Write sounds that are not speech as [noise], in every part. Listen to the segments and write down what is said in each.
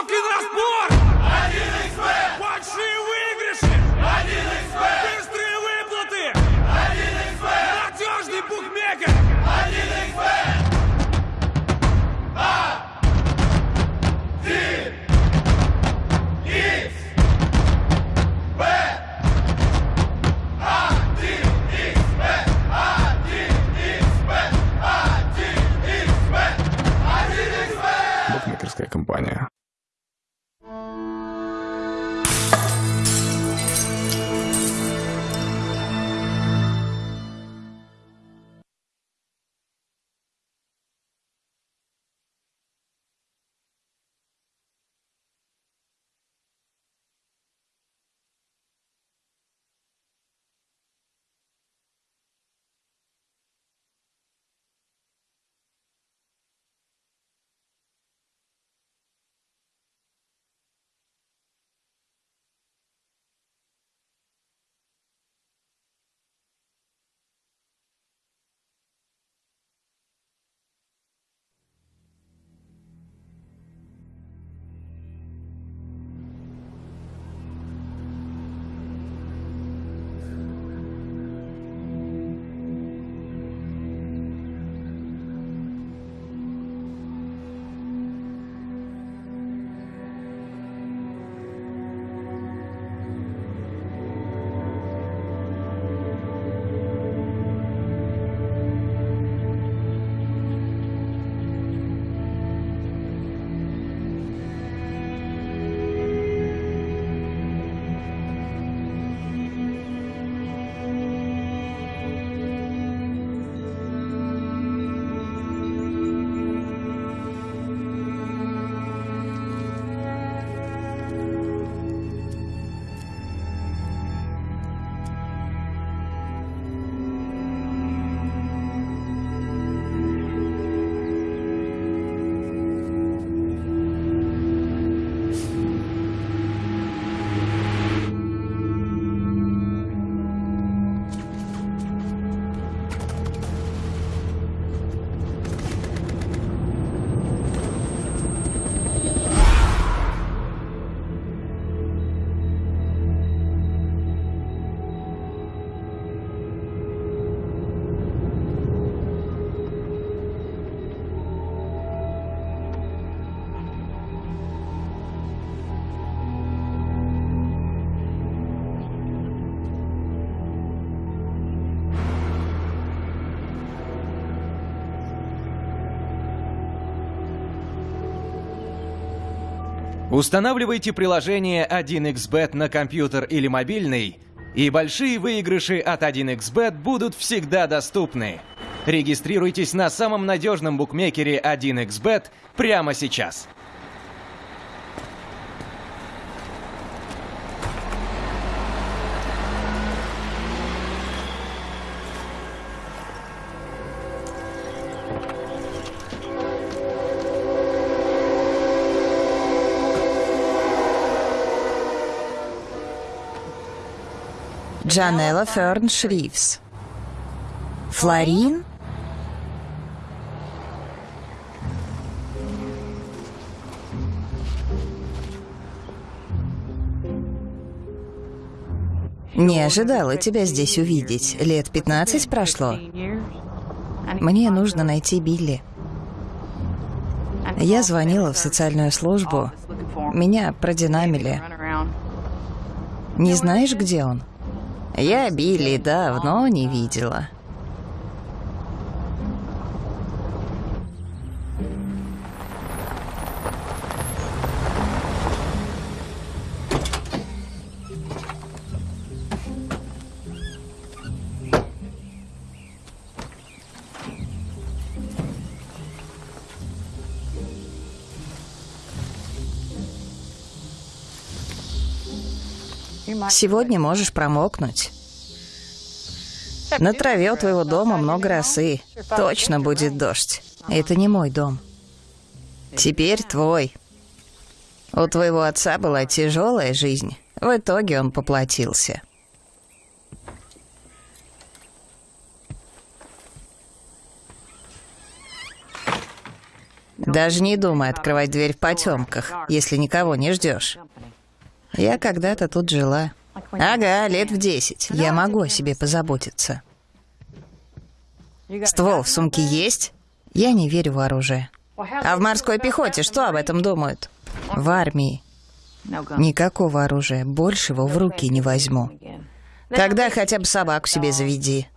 Ставки на спорт! Большие выигрыши! Быстрые выплаты! Надежный букмекер! Букмекерская компания. Устанавливайте приложение 1xBet на компьютер или мобильный, и большие выигрыши от 1xBet будут всегда доступны. Регистрируйтесь на самом надежном букмекере 1xBet прямо сейчас. Джанелла Ферн Шрифс. Флорин? Не ожидала тебя здесь увидеть. Лет 15 прошло. Мне нужно найти Билли. Я звонила в социальную службу. Меня продинамили. Не знаешь, где он? Я Билли давно не видела. Сегодня можешь промокнуть. На траве у твоего дома много росы. Точно будет дождь. Это не мой дом. Теперь твой. У твоего отца была тяжелая жизнь. В итоге он поплатился. Даже не думай открывать дверь в потемках, если никого не ждешь. Я когда-то тут жила. Ага, лет в десять. Я могу о себе позаботиться. Ствол в сумке есть? Я не верю в оружие. А в морской пехоте что об этом думают? В армии. Никакого оружия. Больше его в руки не возьму. Тогда хотя бы собаку себе заведи.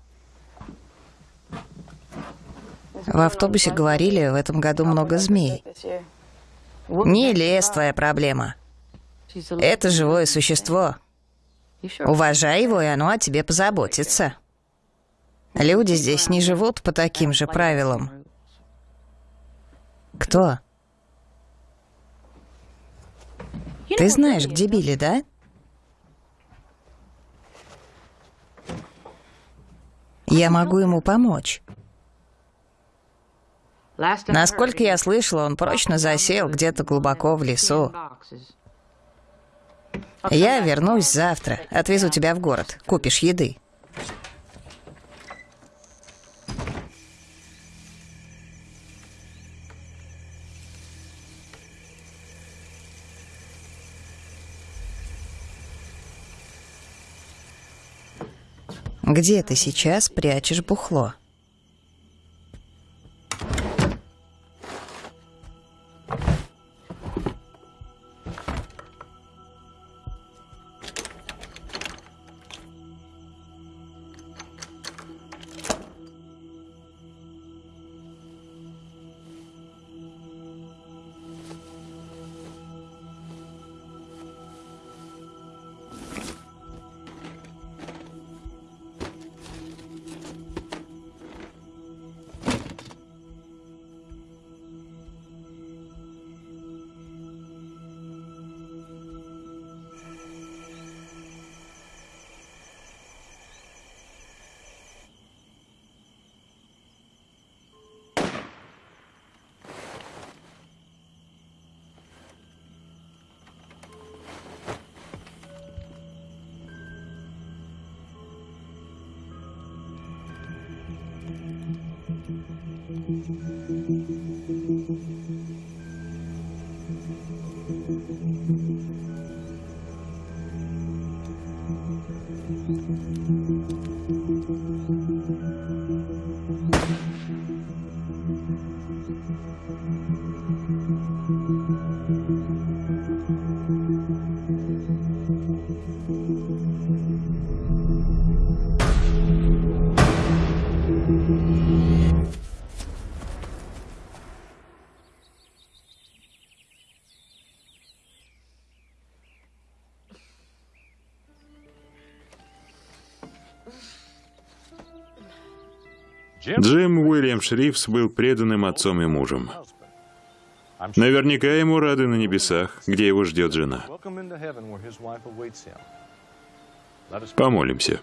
В автобусе говорили, в этом году много змей. Не лес твоя проблема. Это живое существо. Уважай его, и оно о тебе позаботится. Люди здесь не живут по таким же правилам. Кто? Ты знаешь, где Билли, да? Я могу ему помочь. Насколько я слышала, он прочно засел где-то глубоко в лесу. Я вернусь завтра. Отвезу тебя в город. Купишь еды. Где ты сейчас прячешь бухло? Джим Уильям Шрифс был преданным отцом и мужем. Наверняка ему рады на небесах, где его ждет жена. Помолимся.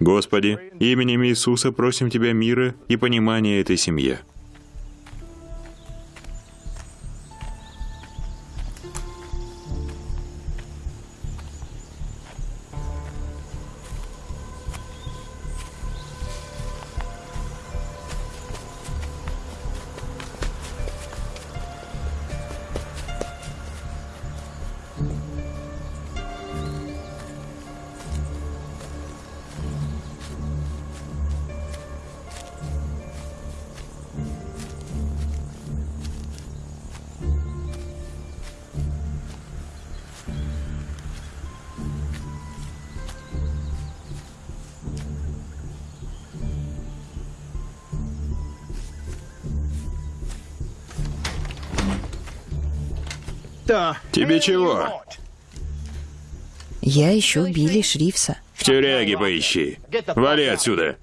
Господи, именем Иисуса просим Тебя мира и понимания этой семье. Тебе чего? Я ищу Билли Шрифса. В тюряге поищи. Вали отсюда.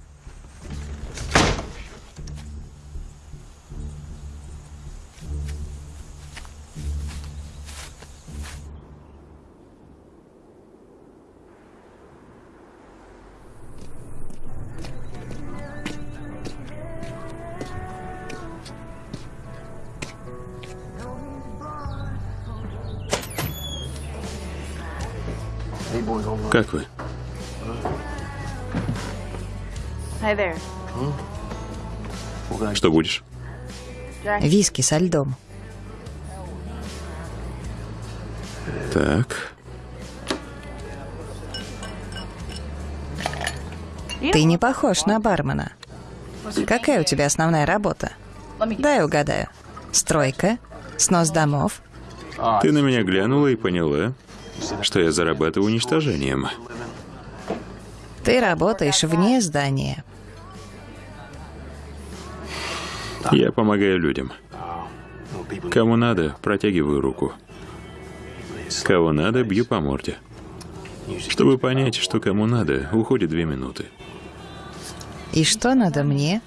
Как вы? Hi there. Что будешь? Виски со льдом. Так, Ты не похож на бармена. Какая у тебя основная работа? Дай угадаю. Стройка? Снос домов? ты на меня глянула и поняла, что я зарабатываю уничтожением. Ты работаешь вне здания. Я помогаю людям. Кому надо, протягиваю руку. Кого надо, бью по морде. Чтобы понять, что кому надо, уходит две минуты. И что надо мне?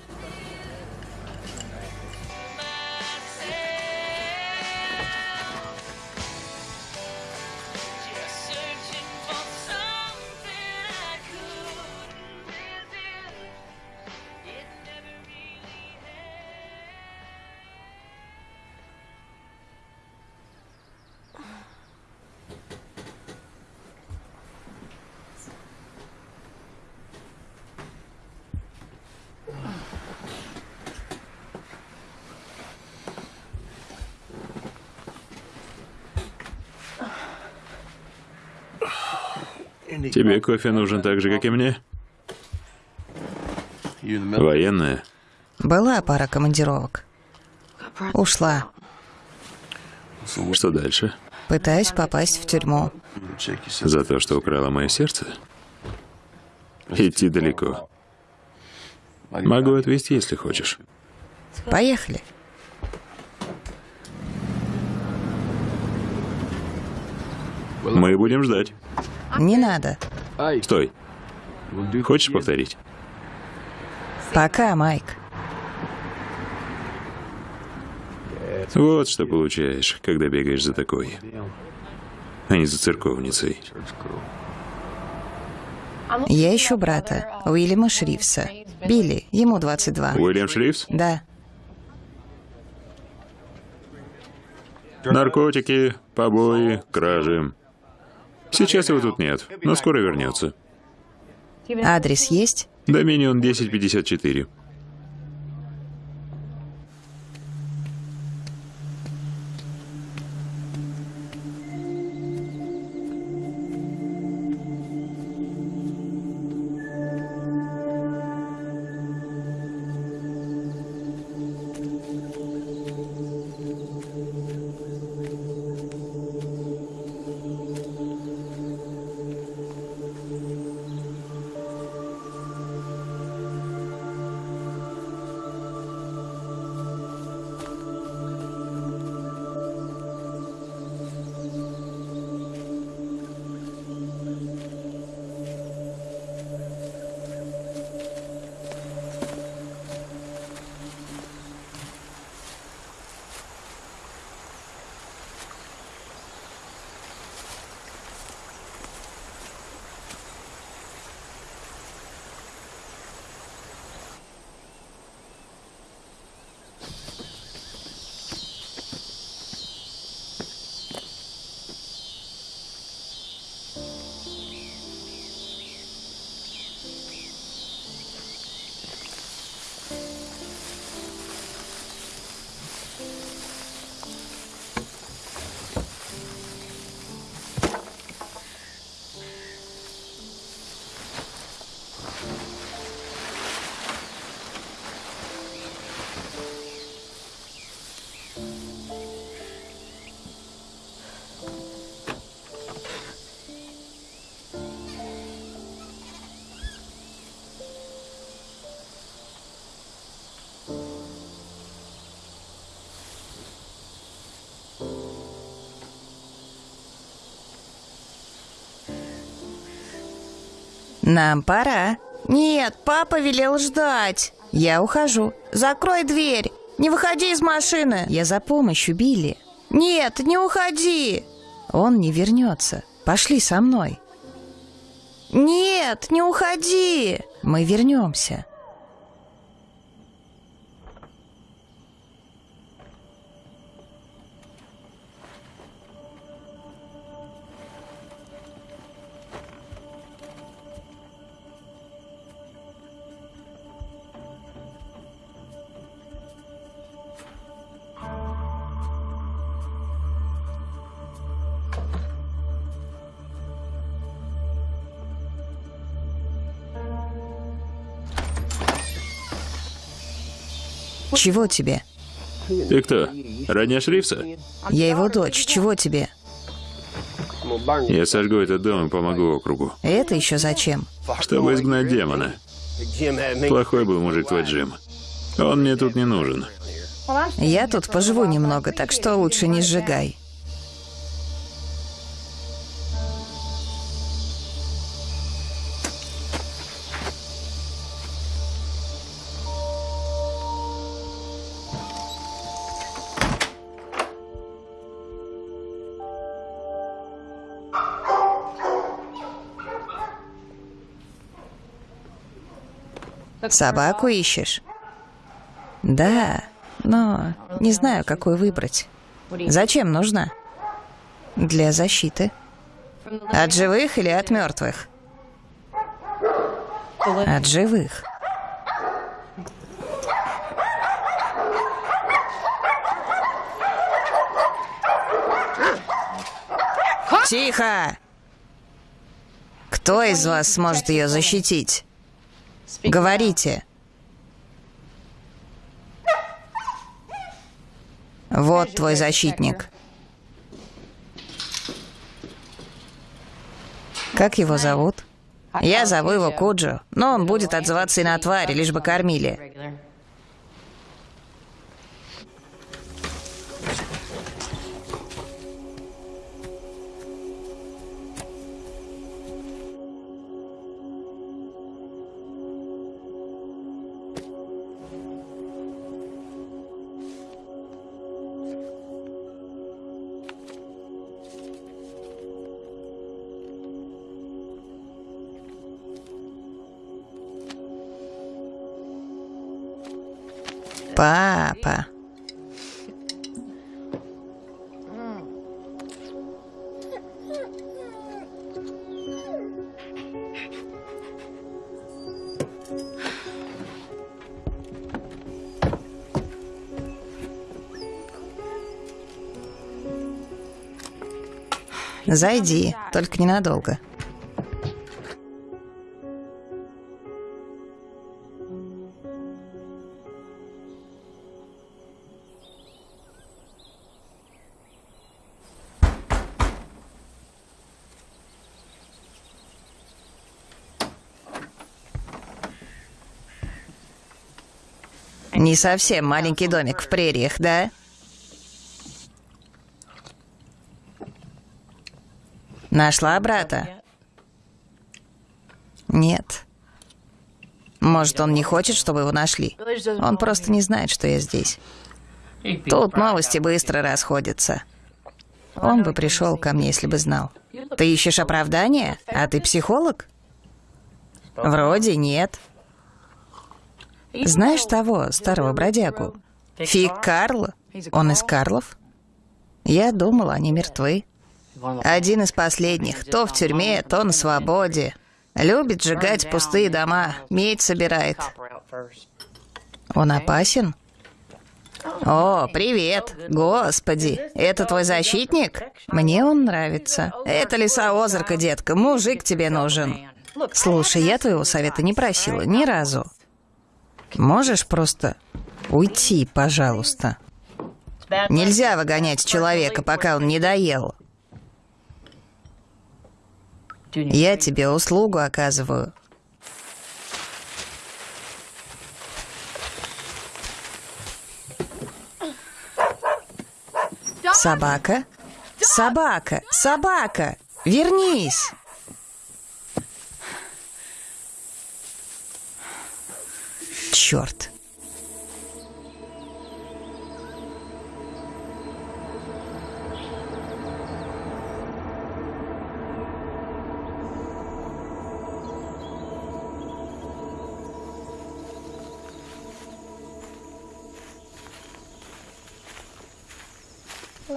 Тебе кофе нужен так же, как и мне? Военная? Была пара командировок. Ушла. Что дальше? Пытаюсь попасть в тюрьму. За то, что украла мое сердце? Идти далеко. Могу отвезти, если хочешь. Поехали. Мы будем ждать. Не надо. Стой. Хочешь повторить? Пока, Майк. Вот что получаешь, когда бегаешь за такой, а не за церковницей. Я ищу брата, Уильяма Шрифса. Билли, ему 22. Уильям Шрифс? Да. Наркотики, побои, кражи. Сейчас его тут нет, но скоро вернется. Адрес есть? Доминион 1054. Нам пора. Нет, папа велел ждать. Я ухожу. Закрой дверь. Не выходи из машины. Я за помощью, Билли. Нет, не уходи. Он не вернется. Пошли со мной. Нет, не уходи. Мы вернемся. Чего тебе? Ты кто? Родня Шрифса? Я его дочь. Чего тебе? Я сожгу этот дом и помогу округу. Это еще зачем? Чтобы изгнать демона. Плохой был мужик твой Джим. Он мне тут не нужен. Я тут поживу немного, так что лучше не сжигай. Собаку ищешь? Да, но не знаю, какую выбрать. Зачем нужна? Для защиты. От живых или от мертвых? От живых. Тихо! Кто из вас сможет ее защитить? Говорите. Вот твой защитник. Как его зовут? Я зову его Куджо, но он будет отзываться и на твари, лишь бы кормили. Папа. Зайди, только ненадолго. Не совсем маленький домик в прериях, да? Нашла брата? Нет. Может, он не хочет, чтобы его нашли? Он просто не знает, что я здесь. Тут новости быстро расходятся. Он бы пришел ко мне, если бы знал. Ты ищешь оправдания? А ты психолог? Вроде нет. Знаешь того старого бродягу? Фиг Карл? Он из Карлов? Я думала, они мертвы. Один из последних. То в тюрьме, то на свободе. Любит сжигать пустые дома. Медь собирает. Он опасен? О, привет. Господи, это твой защитник? Мне он нравится. Это лесоозерка, детка. Мужик тебе нужен. Слушай, я твоего совета не просила ни разу. Можешь просто уйти, пожалуйста? Нельзя выгонять человека, пока он не доел. Я тебе услугу оказываю. Собака? Собака! Собака! Вернись! Черт!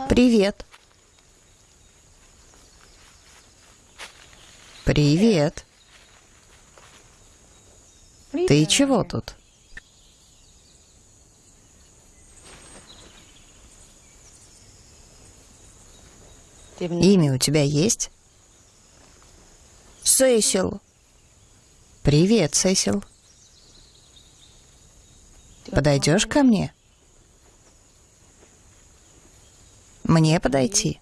Привет. Привет. Ты чего тут? Имя у тебя есть? Сесил. Привет, Сесил. Подойдешь ко мне? Мне подойти?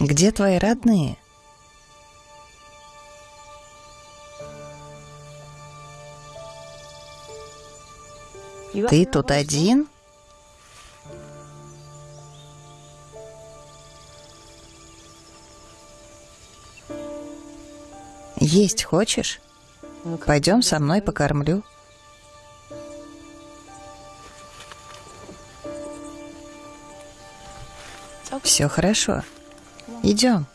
Где твои родные? Ты тут один? Есть хочешь? Пойдем со мной покормлю. Все хорошо. Идем.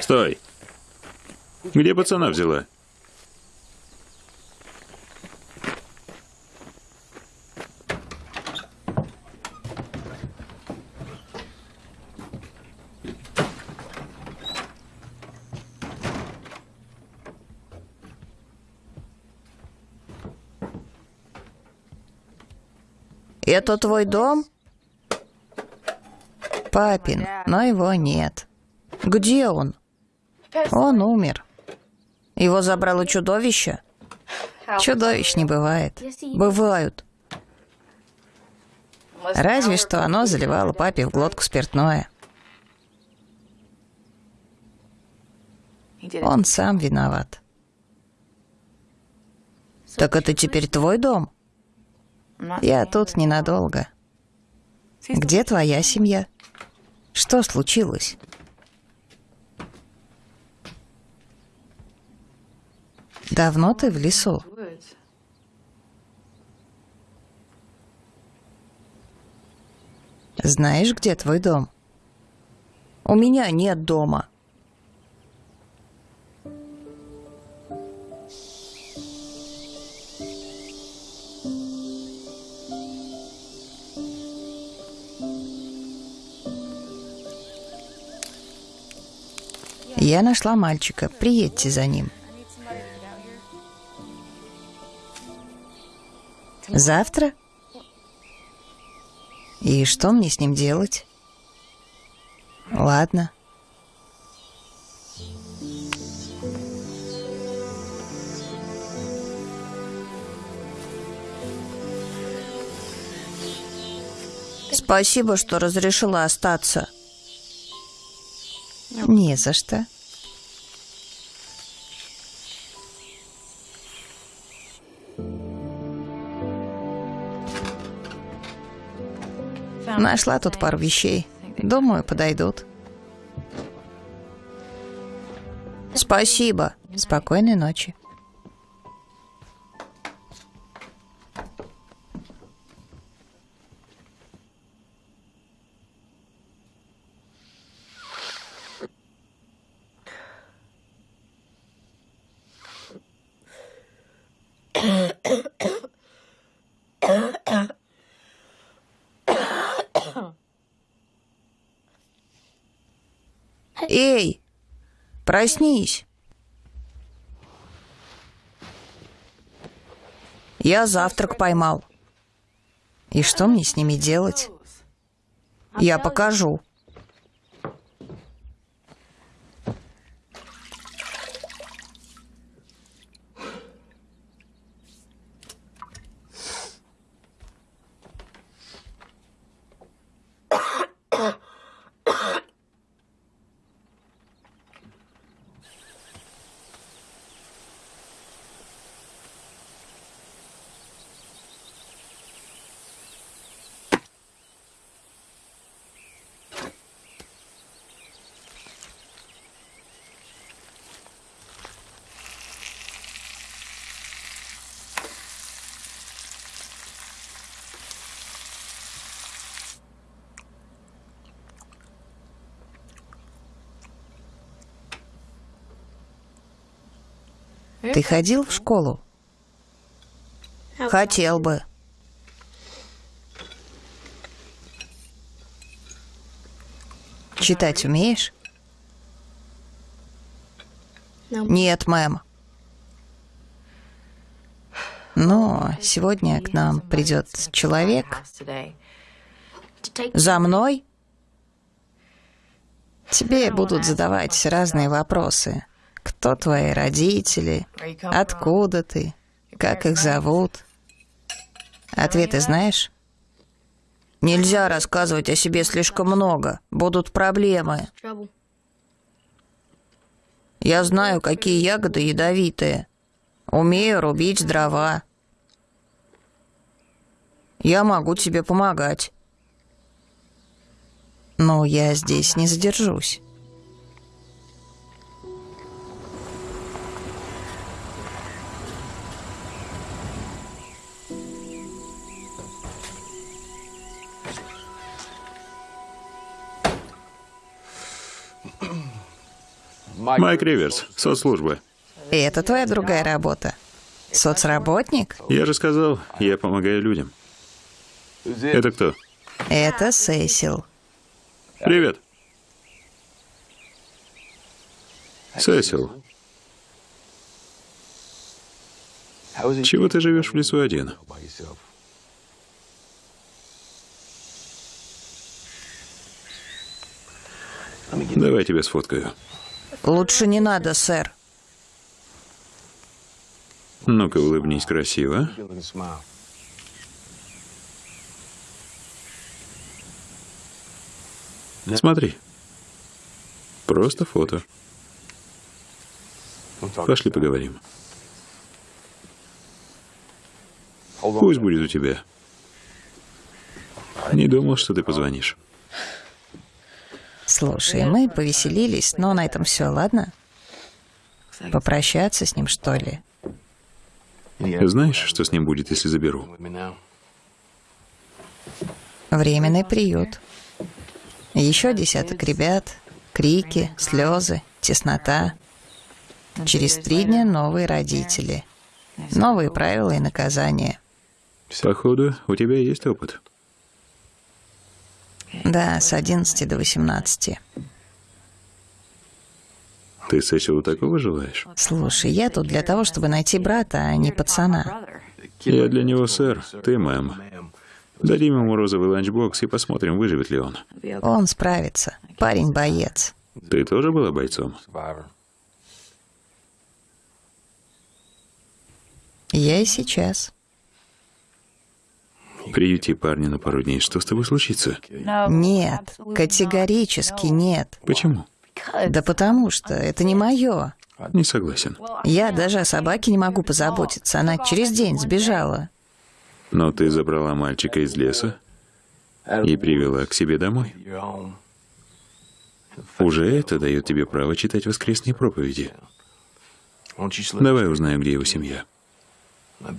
Стой! Где пацана взяла? Это твой дом? Папин, но его нет. Где он? Он умер. Его забрало чудовище? Чудовищ не бывает. Бывают. Разве что оно заливало папе в глотку спиртное. Он сам виноват. Так это теперь твой дом? Я тут ненадолго. Где твоя семья? Что случилось? Давно ты в лесу? Знаешь, где твой дом? У меня нет дома. Я нашла мальчика. Приедьте за ним. Завтра? И что мне с ним делать? Ладно. Спасибо, что разрешила остаться. Не за что. Нашла тут пару вещей. Думаю, подойдут. Спасибо. Спокойной ночи. Проснись. Я завтрак поймал. И что мне с ними делать? Я покажу. Ты ходил в школу? Хотел бы. Читать умеешь? Нет, мэм. Но сегодня к нам придет человек. За мной? Тебе будут задавать разные вопросы. Кто твои родители? Откуда ты? Как их зовут? Ответы знаешь? Нельзя рассказывать о себе слишком много. Будут проблемы. Я знаю, какие ягоды ядовитые. Умею рубить дрова. Я могу тебе помогать. Но я здесь не задержусь. Майк Риверс, соцслужба. И это твоя другая работа? Соцработник? Я же сказал, я помогаю людям. Это кто? Это Сесил. Привет. Сесил, чего ты живешь в лесу один? Давай тебя сфоткаю. Лучше не надо, сэр. Ну-ка, улыбнись красиво. Смотри. Просто фото. Пошли поговорим. Пусть будет у тебя. Не думал, что ты позвонишь. Слушай, мы повеселились, но на этом все, ладно? Попрощаться с ним, что ли? Знаешь, что с ним будет, если заберу? Временный приют. Еще десяток ребят, крики, слезы, теснота. Через три дня новые родители. Новые правила и наказания. Походу, у тебя есть опыт. Да, с 11 до 18. Ты Сесилу такого желаешь? Слушай, я тут для того, чтобы найти брата, а не пацана. Я для него сэр, ты мэм. Дадим ему розовый ланчбокс и посмотрим, выживет ли он. Он справится. Парень боец. Ты тоже была бойцом? Я и сейчас. Приюти парня на пару дней. Что с тобой случится? Нет, категорически нет. Почему? Да потому что это не мое. Не согласен. Я даже о собаке не могу позаботиться. Она через день сбежала. Но ты забрала мальчика из леса и привела к себе домой. Уже это дает тебе право читать воскресные проповеди. Давай узнаем, где его семья.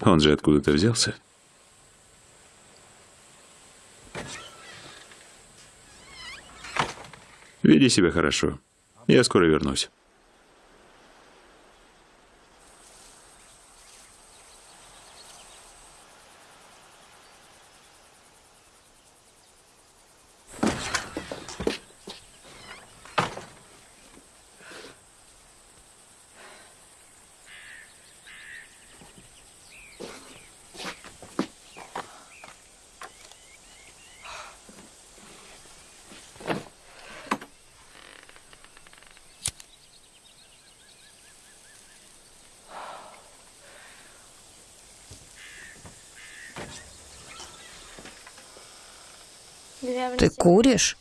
Он же откуда-то взялся. Веди себя хорошо. Я скоро вернусь. Ты куришь?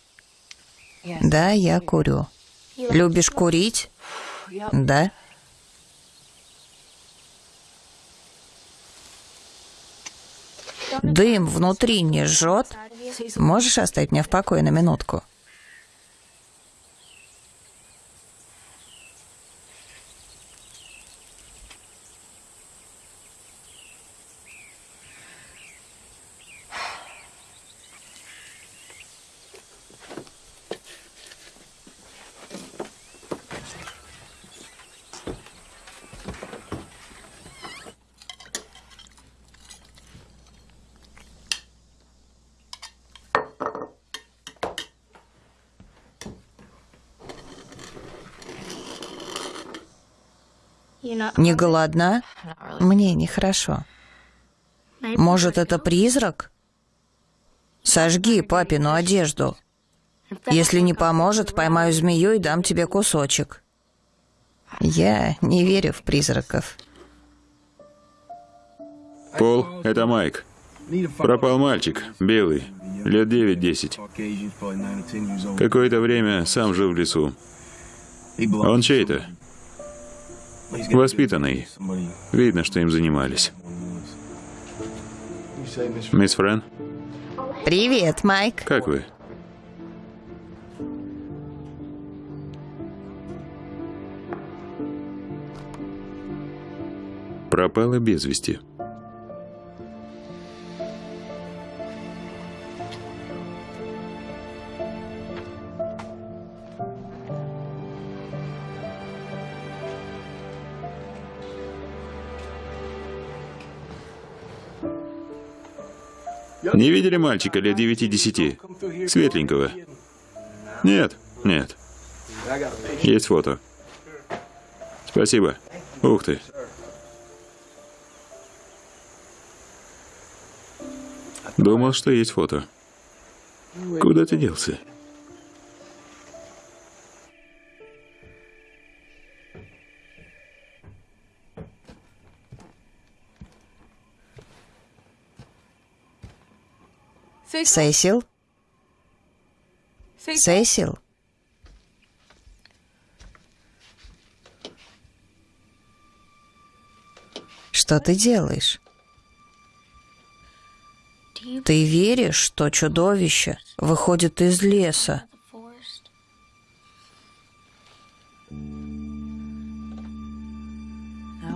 Да, я курю. Любишь курить? Да. Дым внутри не жжет? Можешь оставить меня в покое на минутку? Не голодна? Мне нехорошо. Может, это призрак? Сожги папину одежду. Если не поможет, поймаю змею и дам тебе кусочек. Я не верю в призраков. Пол, это Майк. Пропал мальчик, белый, лет 9-10. Какое-то время сам жил в лесу. Он чей-то? Воспитанный. Видно, что им занимались. Мисс Френ, Привет, Майк. как вы? Пропала без вести. Не видели мальчика лет 9-10? Светленького? Нет, нет. Есть фото. Спасибо. Ух ты. Думал, что есть фото. Куда ты делся? Сесил? Сесил? Что ты делаешь? Ты веришь, что чудовище выходит из леса?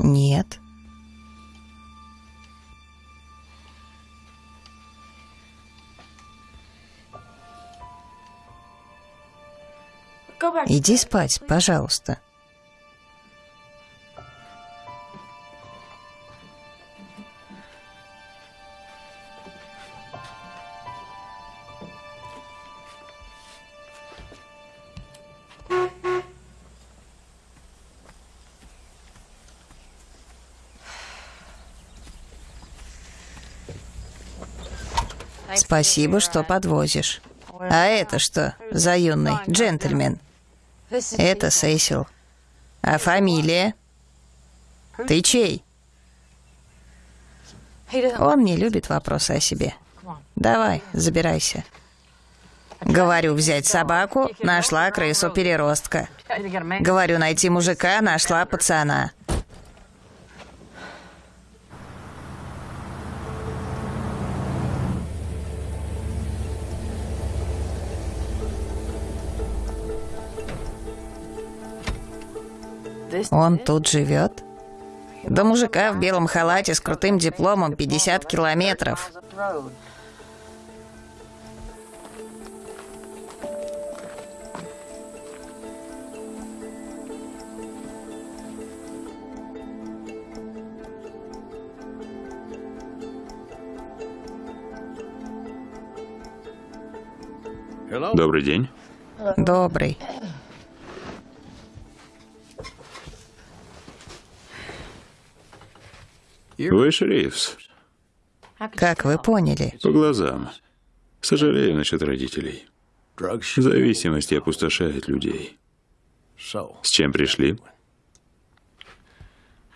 Нет. Иди спать, пожалуйста. Спасибо, что подвозишь. А это что за юный джентльмен? Это Сесил. А фамилия? Ты чей? Он не любит вопросы о себе. Давай, забирайся. Говорю, взять собаку, нашла крысу переростка. Говорю, найти мужика, нашла пацана. Он тут живет? До мужика в белом халате с крутым дипломом 50 километров. Добрый день. Добрый. Вы шерифс. Как вы поняли? По глазам. Сожалею насчет родителей. Зависимость опустошает людей. С чем пришли?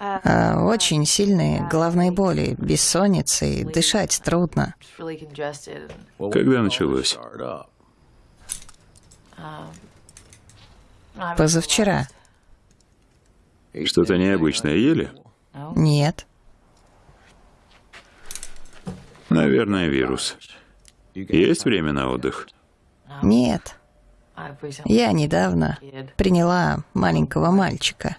А, очень сильные головные боли, бессонница и дышать трудно. Когда началось? Позавчера. Что-то необычное ели? Нет. Наверное, вирус. Есть время на отдых? Нет. Я недавно приняла маленького мальчика.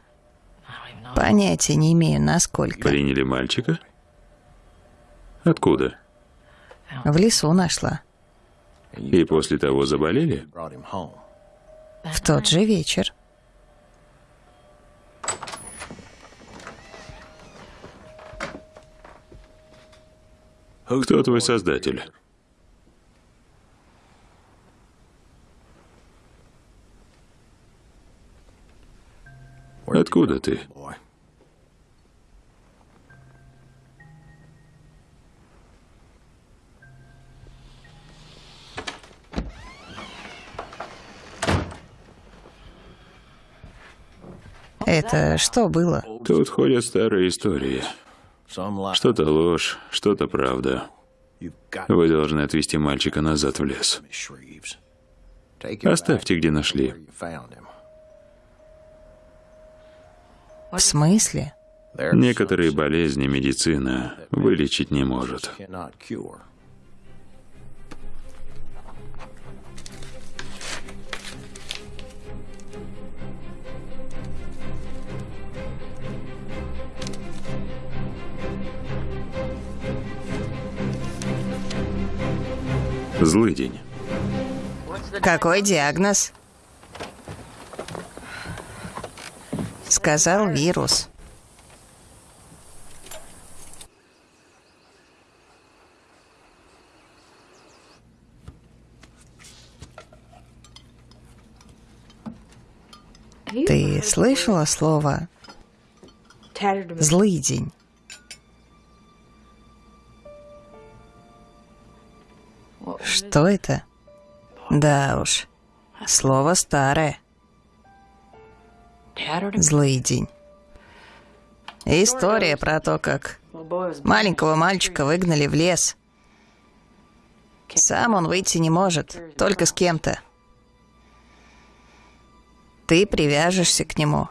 Понятия не имею, насколько. Приняли мальчика? Откуда? В лесу нашла. И после того заболели? В тот же вечер. Кто твой создатель? Откуда ты? Это что было? Тут ходят старые истории. Что-то ложь, что-то правда. Вы должны отвезти мальчика назад в лес. Оставьте, где нашли. В смысле? Некоторые болезни медицина вылечить не может. Злый день. Какой диагноз? Сказал вирус. Ты слышала слово «злый день»? Что это? Да уж, слово старое. Злый день. История про то, как маленького мальчика выгнали в лес. Сам он выйти не может, только с кем-то. Ты привяжешься к нему.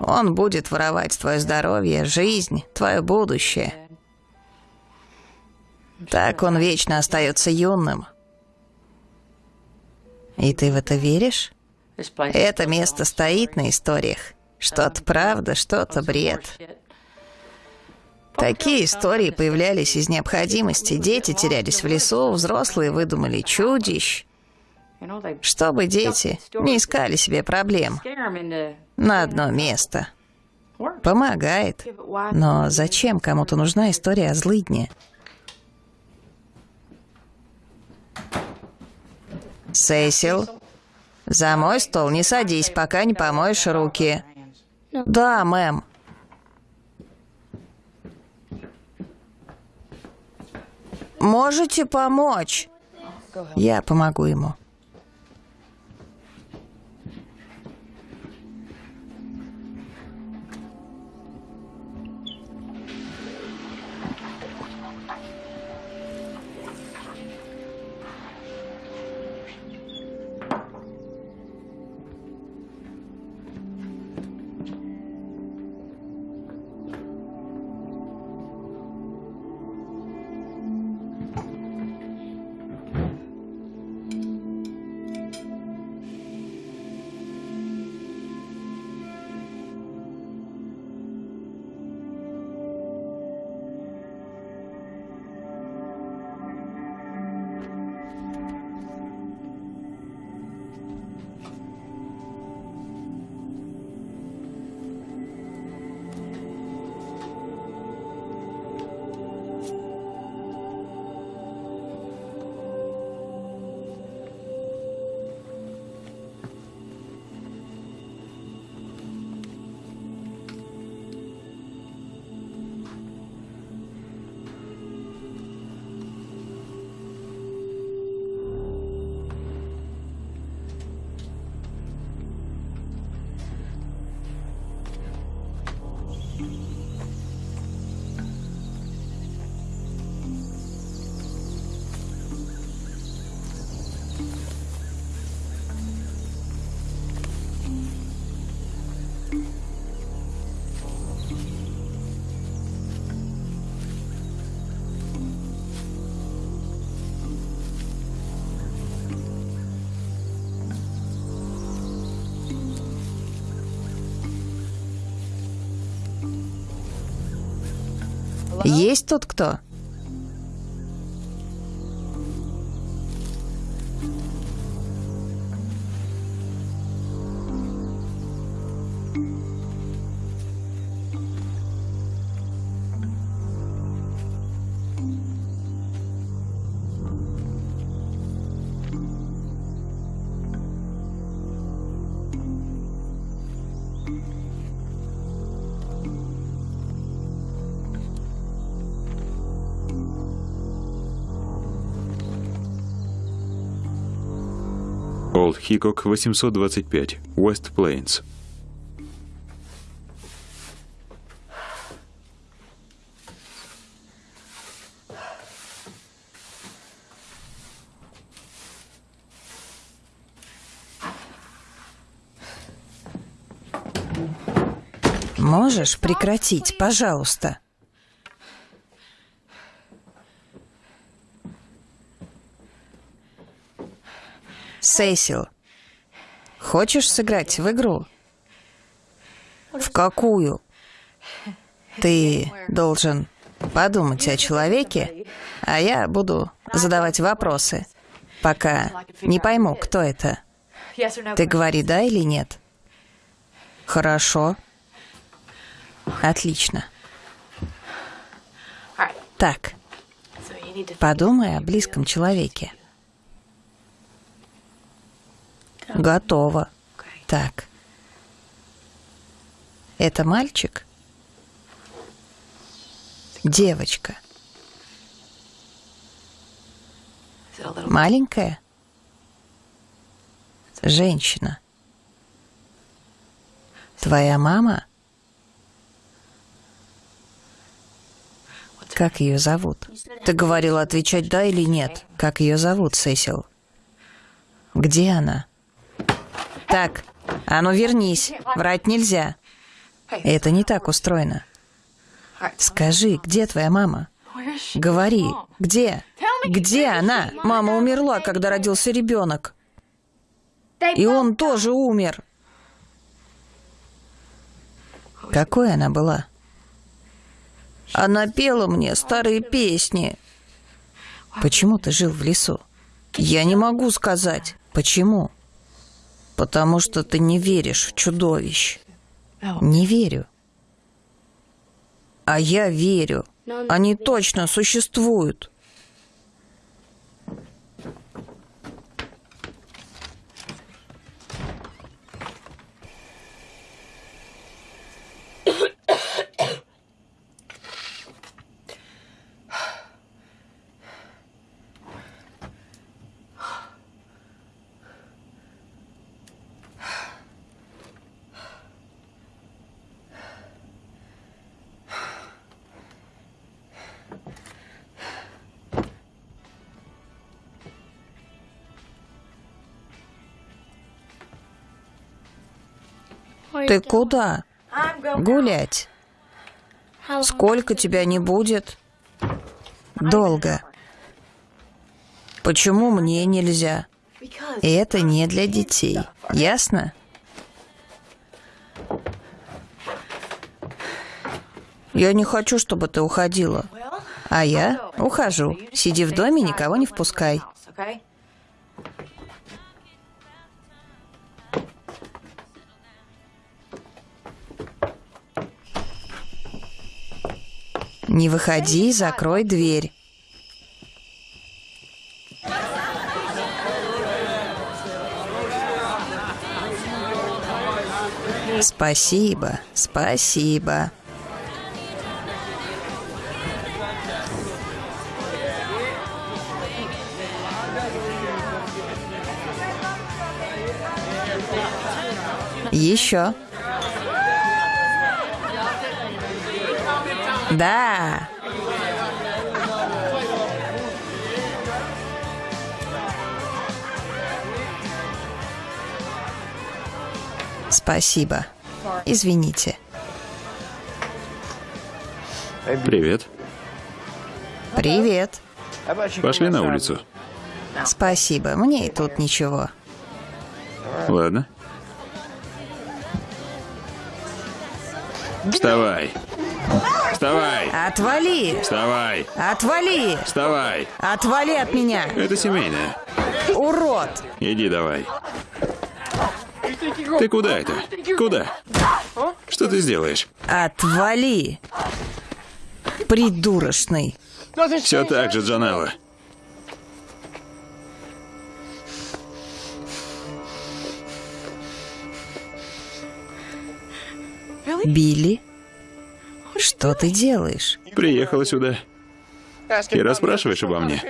Он будет воровать твое здоровье, жизнь, твое будущее. Так он вечно остается юным. И ты в это веришь? Это место стоит на историях. Что-то правда, что-то бред. Такие истории появлялись из необходимости. Дети терялись в лесу, взрослые выдумали чудищ. Чтобы дети не искали себе проблем на одно место. Помогает. Но зачем кому-то нужна история о злыдне? Сесил, за мой стол не садись, пока не помоешь руки. Да, мэм. Можете помочь? Я помогу ему. Есть тут кто? Карл Хикок, 825, Уэст Плейнс. Можешь прекратить, пожалуйста? Сесил, хочешь сыграть в игру? В какую? Ты должен подумать о человеке, а я буду задавать вопросы, пока не пойму, кто это. Ты говори да или нет. Хорошо. Отлично. Так, подумай о близком человеке. Готово. Так. Это мальчик? Девочка. Маленькая? Женщина. Твоя мама? Как ее зовут? Ты говорила отвечать да или нет. Как ее зовут, Сесил? Где она? Так, а ну вернись. Врать нельзя. Это не так устроено. Скажи, где твоя мама? Говори, где? Где она? Мама умерла, когда родился ребенок. И он тоже умер. Какой она была? Она пела мне старые песни. Почему ты жил в лесу? Я не могу сказать. Почему? Потому что ты не веришь в чудовищ. Не верю. А я верю. Они точно существуют. Ты куда? Гулять. Сколько тебя не будет? Долго. Почему мне нельзя? Это не для детей. Ясно? Я не хочу, чтобы ты уходила. А я ухожу. Сиди в доме, никого не впускай. Не выходи, закрой дверь. Спасибо, спасибо. Еще. Да. Спасибо. Извините. Привет. Привет. Пошли на улицу. Спасибо. Мне и тут ничего. Ладно. Вставай. Вставай. Отвали! Вставай. Отвали! Вставай. Отвали от меня! Это семейное. Урод! Иди давай. Ты куда это? Куда? Что ты сделаешь? Отвали! Придурочный. Все так же, Джанелла. Билли? Что ты делаешь? Приехала сюда. И расспрашиваешь обо мне.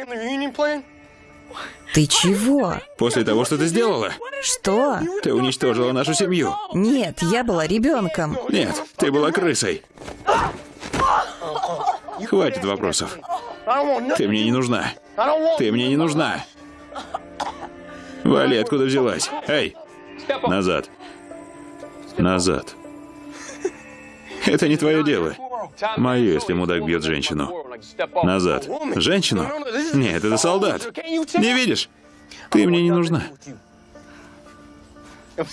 Ты чего? После того, что ты сделала, Что? ты уничтожила нашу семью. Нет, я была ребенком. Нет, ты была крысой. Хватит вопросов. Ты мне не нужна. Ты мне не нужна. Вали, откуда взялась? Эй! Назад. Назад. [laughs] Это не твое дело. Мое, если мудак бьет женщину. Назад. Женщину? Нет, это солдат. Не видишь? Ты мне не нужна.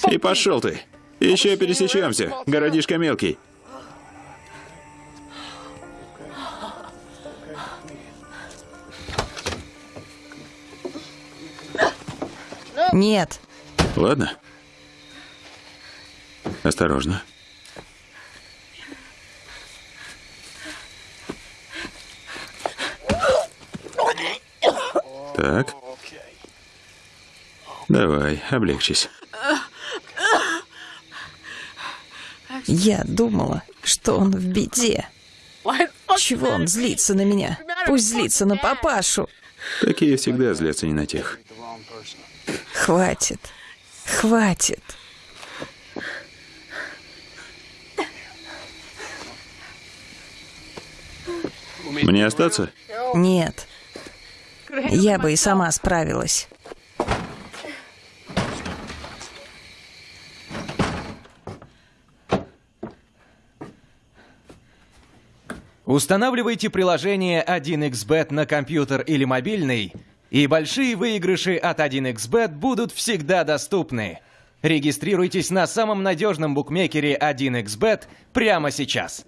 И пошел ты. Еще пересечемся, городишко мелкий. Нет. Ладно. Осторожно. Так. Давай, облегчись. Я думала, что он в беде. Чего он злится на меня? Пусть злится на папашу. Такие всегда злятся не на тех. Хватит. Хватит. Мне остаться? Нет. Я бы и сама справилась. Устанавливайте приложение 1xBet на компьютер или мобильный, и большие выигрыши от 1xBet будут всегда доступны. Регистрируйтесь на самом надежном букмекере 1xBet прямо сейчас.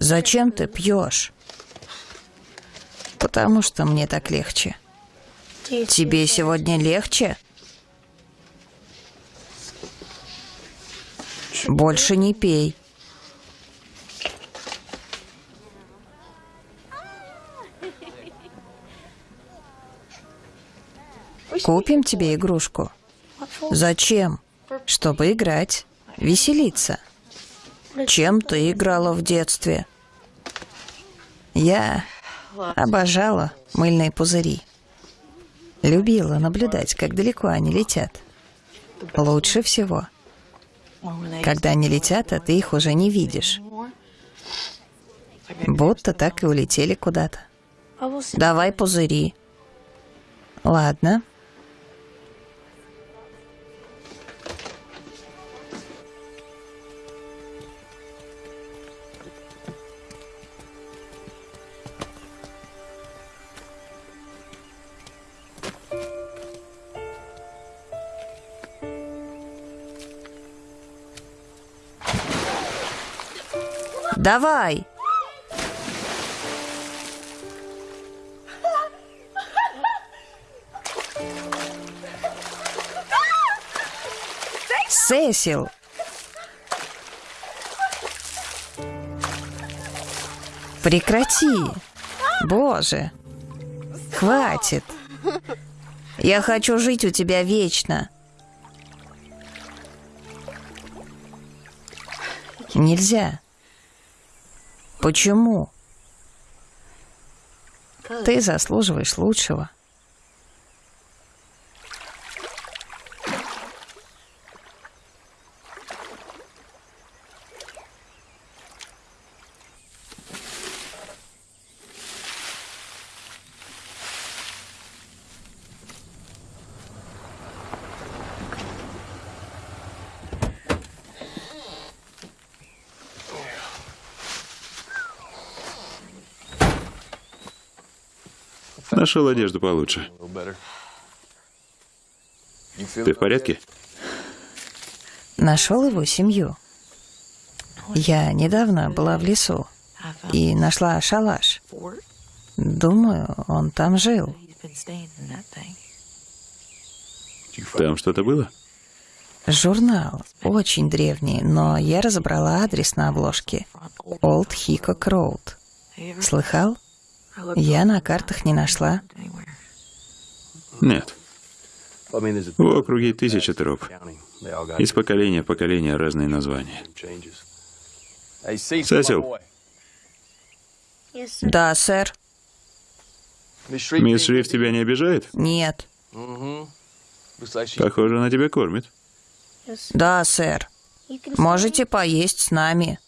Зачем ты пьешь? Потому что мне так легче. Тебе сегодня легче? Больше не пей. Купим тебе игрушку. Зачем? Чтобы играть, веселиться. Чем ты играла в детстве? Я обожала мыльные пузыри. Любила наблюдать, как далеко они летят. Лучше всего, когда они летят, а ты их уже не видишь. Будто так и улетели куда-то. Давай пузыри. Ладно. Давай. Сесил. Прекрати. Боже. Хватит. Я хочу жить у тебя вечно. Нельзя. Почему? Ты заслуживаешь лучшего. Нашел одежду получше. Ты в порядке? Нашел его семью. Я недавно была в лесу и нашла шалаш. Думаю, он там жил. Там что-то было? Журнал. Очень древний, но я разобрала адрес на обложке. Олд Хикок Роуд. Слыхал? Я на картах не нашла. Нет. В округе тысяча троп. Из поколения в поколение разные названия. Сесил, Да, сэр. мисс Шрифт тебя не обижает? Нет. Похоже, она тебя кормит. Да, сэр. Можете поесть с нами.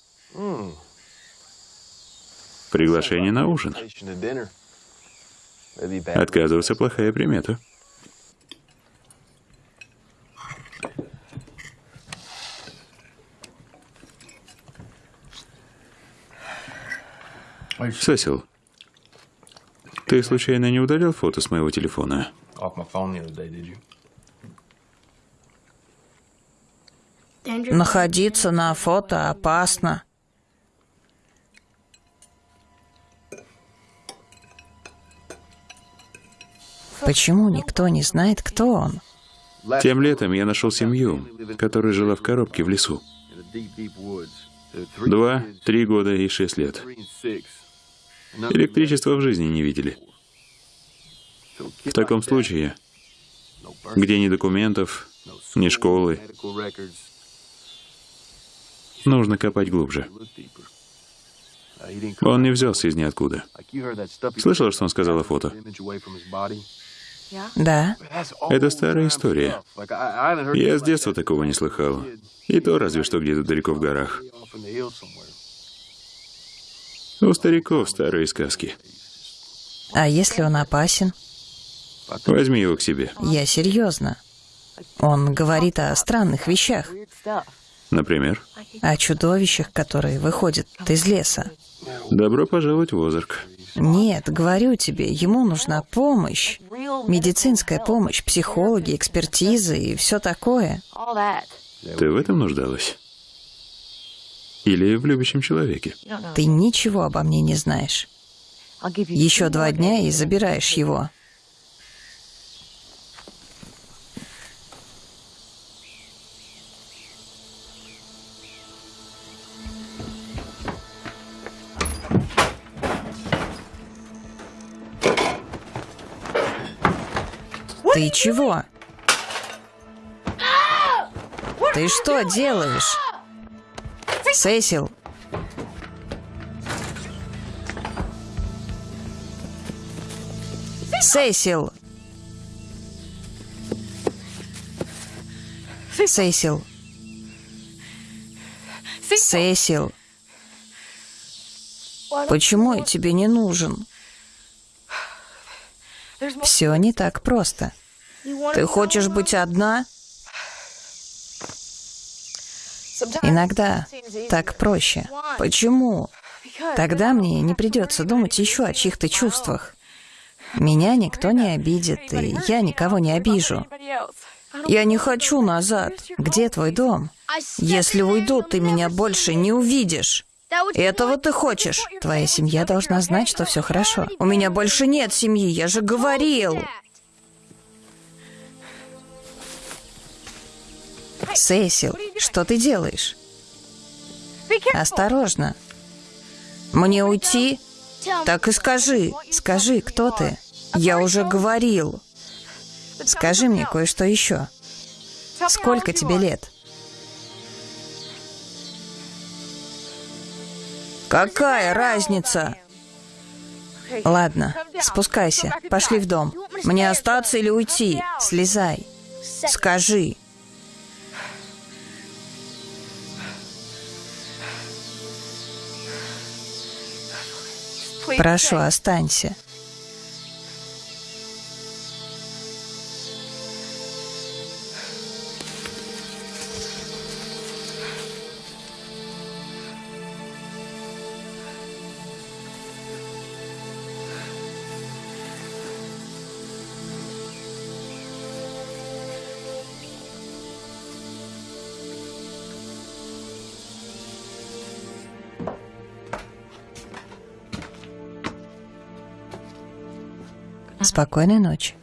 Приглашение на ужин. Отказываться плохая примета. Сесил, ты случайно не удалил фото с моего телефона? Находиться на фото опасно. Почему никто не знает, кто он? Тем летом я нашел семью, которая жила в коробке в лесу. Два, три года и шесть лет. Электричества в жизни не видели. В таком случае, где ни документов, ни школы, нужно копать глубже. Он не взялся из ниоткуда. Слышала, что он сказал о фото? Да, Это старая история. Я с детства такого не слыхал. И то разве что где-то далеко в горах. У стариков старые сказки. а если он опасен? Возьми его к себе. Я серьезно. Он говорит о странных вещах, Например, о чудовищах, которые выходят из леса. добро пожаловать в Озарк. Нет, говорю тебе, ему нужна помощь. Медицинская помощь, психологи, экспертизы и все такое. Ты в этом нуждалась? Или в любящем человеке? Ты ничего обо мне не знаешь. Еще два дня и забираешь его. Ты чего? Ты что делаешь? Сесил. Сесил. Сесил. Сесил. Почему я тебе не нужен? Все не так просто. Ты хочешь быть одна? Иногда так проще. Почему? Тогда мне не придется думать еще о чьих-то чувствах. Меня никто не обидит, и я никого не обижу. Я не хочу назад. Где твой дом? Если уйду, ты меня больше не увидишь. Этого ты хочешь? Твоя семья должна знать, что все хорошо. У меня больше нет семьи, я же говорил. Сесил, что ты делаешь? Осторожно. Мне уйти? Так и скажи. Скажи, кто ты? Я уже говорил. Скажи мне кое-что еще. Сколько тебе лет? Какая разница? Ладно, спускайся. Пошли в дом. Мне остаться или уйти? Слезай. Скажи. Прошу, останься. Спокойной ночи.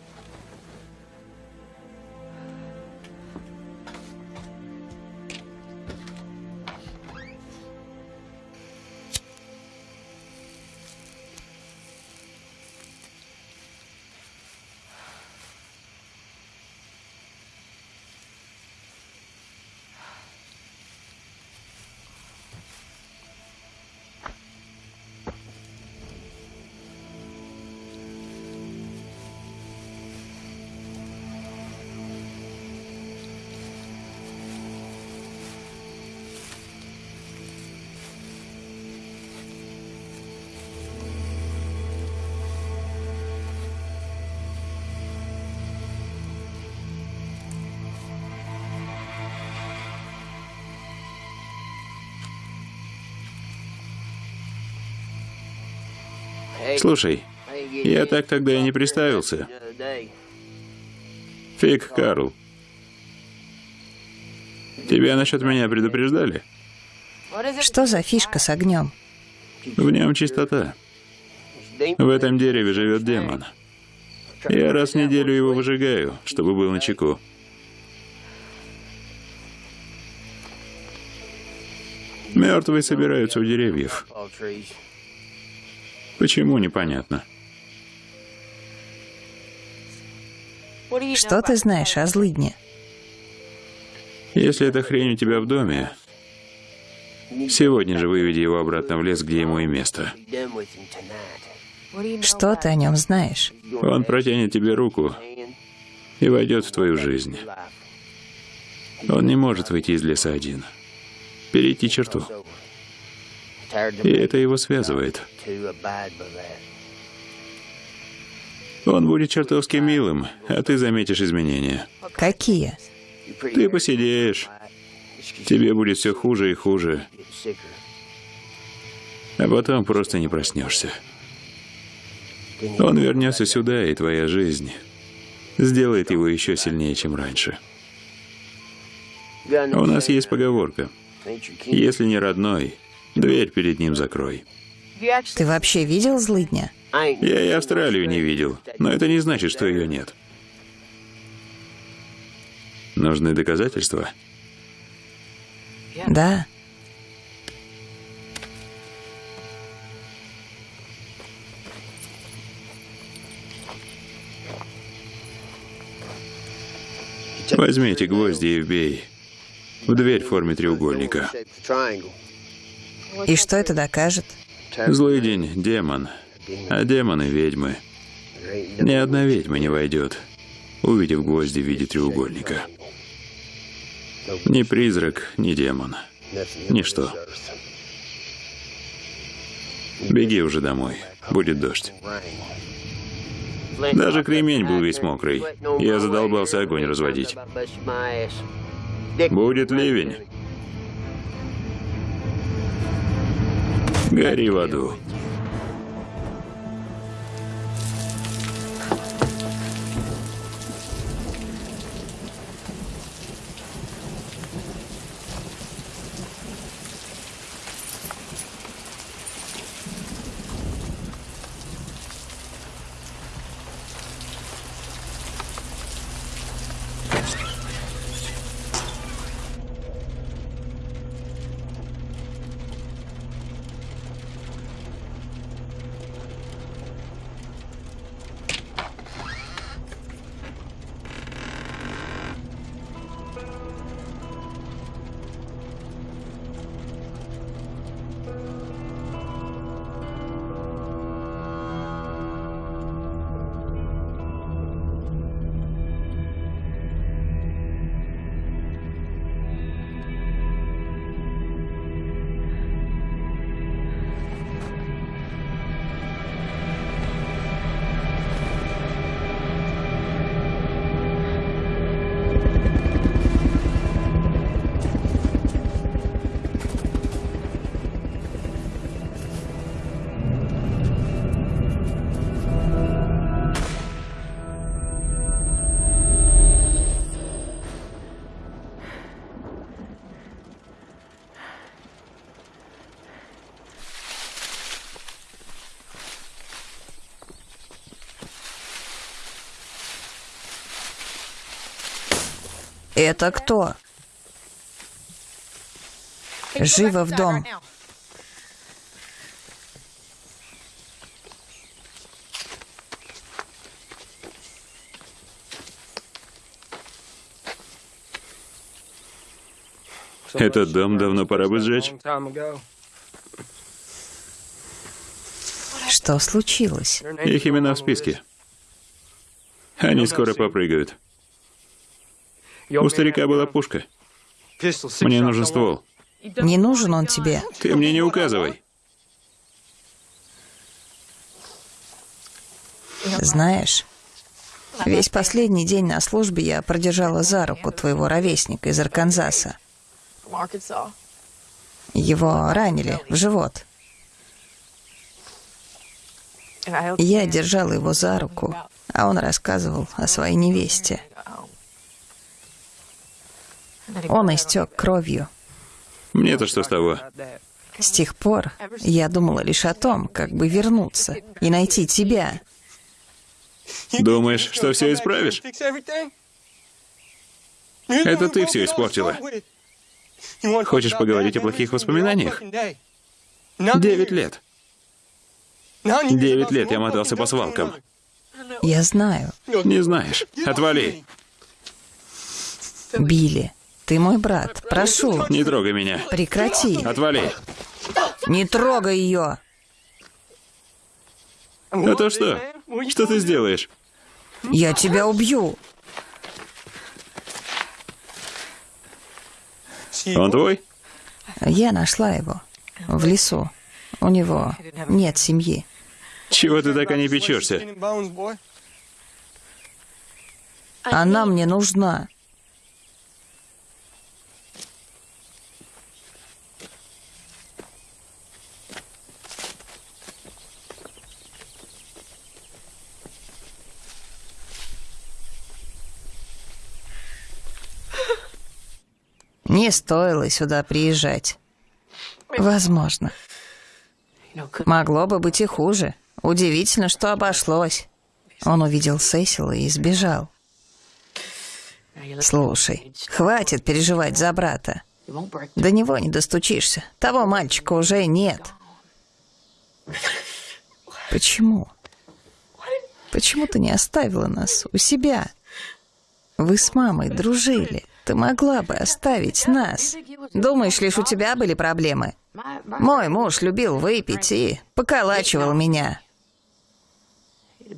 Слушай, я так тогда и не представился. Фиг, Карл. Тебя насчет меня предупреждали? Что за фишка с огнем? В нем чистота. В этом дереве живет демон. Я раз в неделю его выжигаю, чтобы был на чеку. Мертвые собираются у деревьев. Почему, непонятно. Что ты знаешь о злыдне? Если эта хрень у тебя в доме, сегодня же выведи его обратно в лес, где ему и место. Что ты о нем знаешь? Он протянет тебе руку и войдет в твою жизнь. Он не может выйти из леса один. Перейти черту. И это его связывает. Он будет чертовски милым, а ты заметишь изменения. Какие? Ты посидеешь. Тебе будет все хуже и хуже, а потом просто не проснешься. Он вернется сюда, и твоя жизнь сделает его еще сильнее, чем раньше. У нас есть поговорка. Если не родной, дверь перед ним закрой. Ты вообще видел злыдня? Я и Австралию не видел, но это не значит, что ее нет. Нужны доказательства? Да. Возьми эти гвозди и вбей в дверь в форме треугольника. И что это докажет? Злый день — демон, а демоны — ведьмы. Ни одна ведьма не войдет, увидев гвозди в виде треугольника. Ни призрак, ни демон. Ничто. Беги уже домой, будет дождь. Даже кремень был весь мокрый. Я задолбался огонь разводить. Будет ливень. Гори в аду. Это кто? Живо в дом. Этот дом давно пора бы сжечь. Что случилось? Их имена в списке. Они скоро попрыгают. У старика была пушка. Мне нужен ствол. Не нужен он тебе. Ты мне не указывай. Знаешь, весь последний день на службе я продержала за руку твоего ровесника из Арканзаса. Его ранили в живот. Я держала его за руку, а он рассказывал о своей невесте. Он истек кровью. Мне-то что с того? С тех пор я думала лишь о том, как бы вернуться и найти тебя. Думаешь, что все исправишь? Это ты все испортила. Хочешь поговорить о плохих воспоминаниях? Девять лет. Девять лет я мотался по свалкам. Я знаю. Не знаешь. Отвали. Билли, ты мой брат. Прошу, Не трогай меня. прекрати. Отвали. Не трогай ее. А то что? Что ты сделаешь? Я тебя убью. Он твой? Я нашла его в лесу. У него нет семьи. Чего ты так о ней печешься? Она мне нужна. Не стоило сюда приезжать. Возможно. Могло бы быть и хуже. Удивительно, что обошлось. Он увидел Сесила и сбежал. Слушай, хватит переживать за брата. До него не достучишься. Того мальчика уже нет. Почему? Почему ты не оставила нас у себя? Вы с мамой дружили. Ты могла бы оставить нас. Думаешь, лишь у тебя были проблемы? Мой муж любил выпить и поколачивал меня.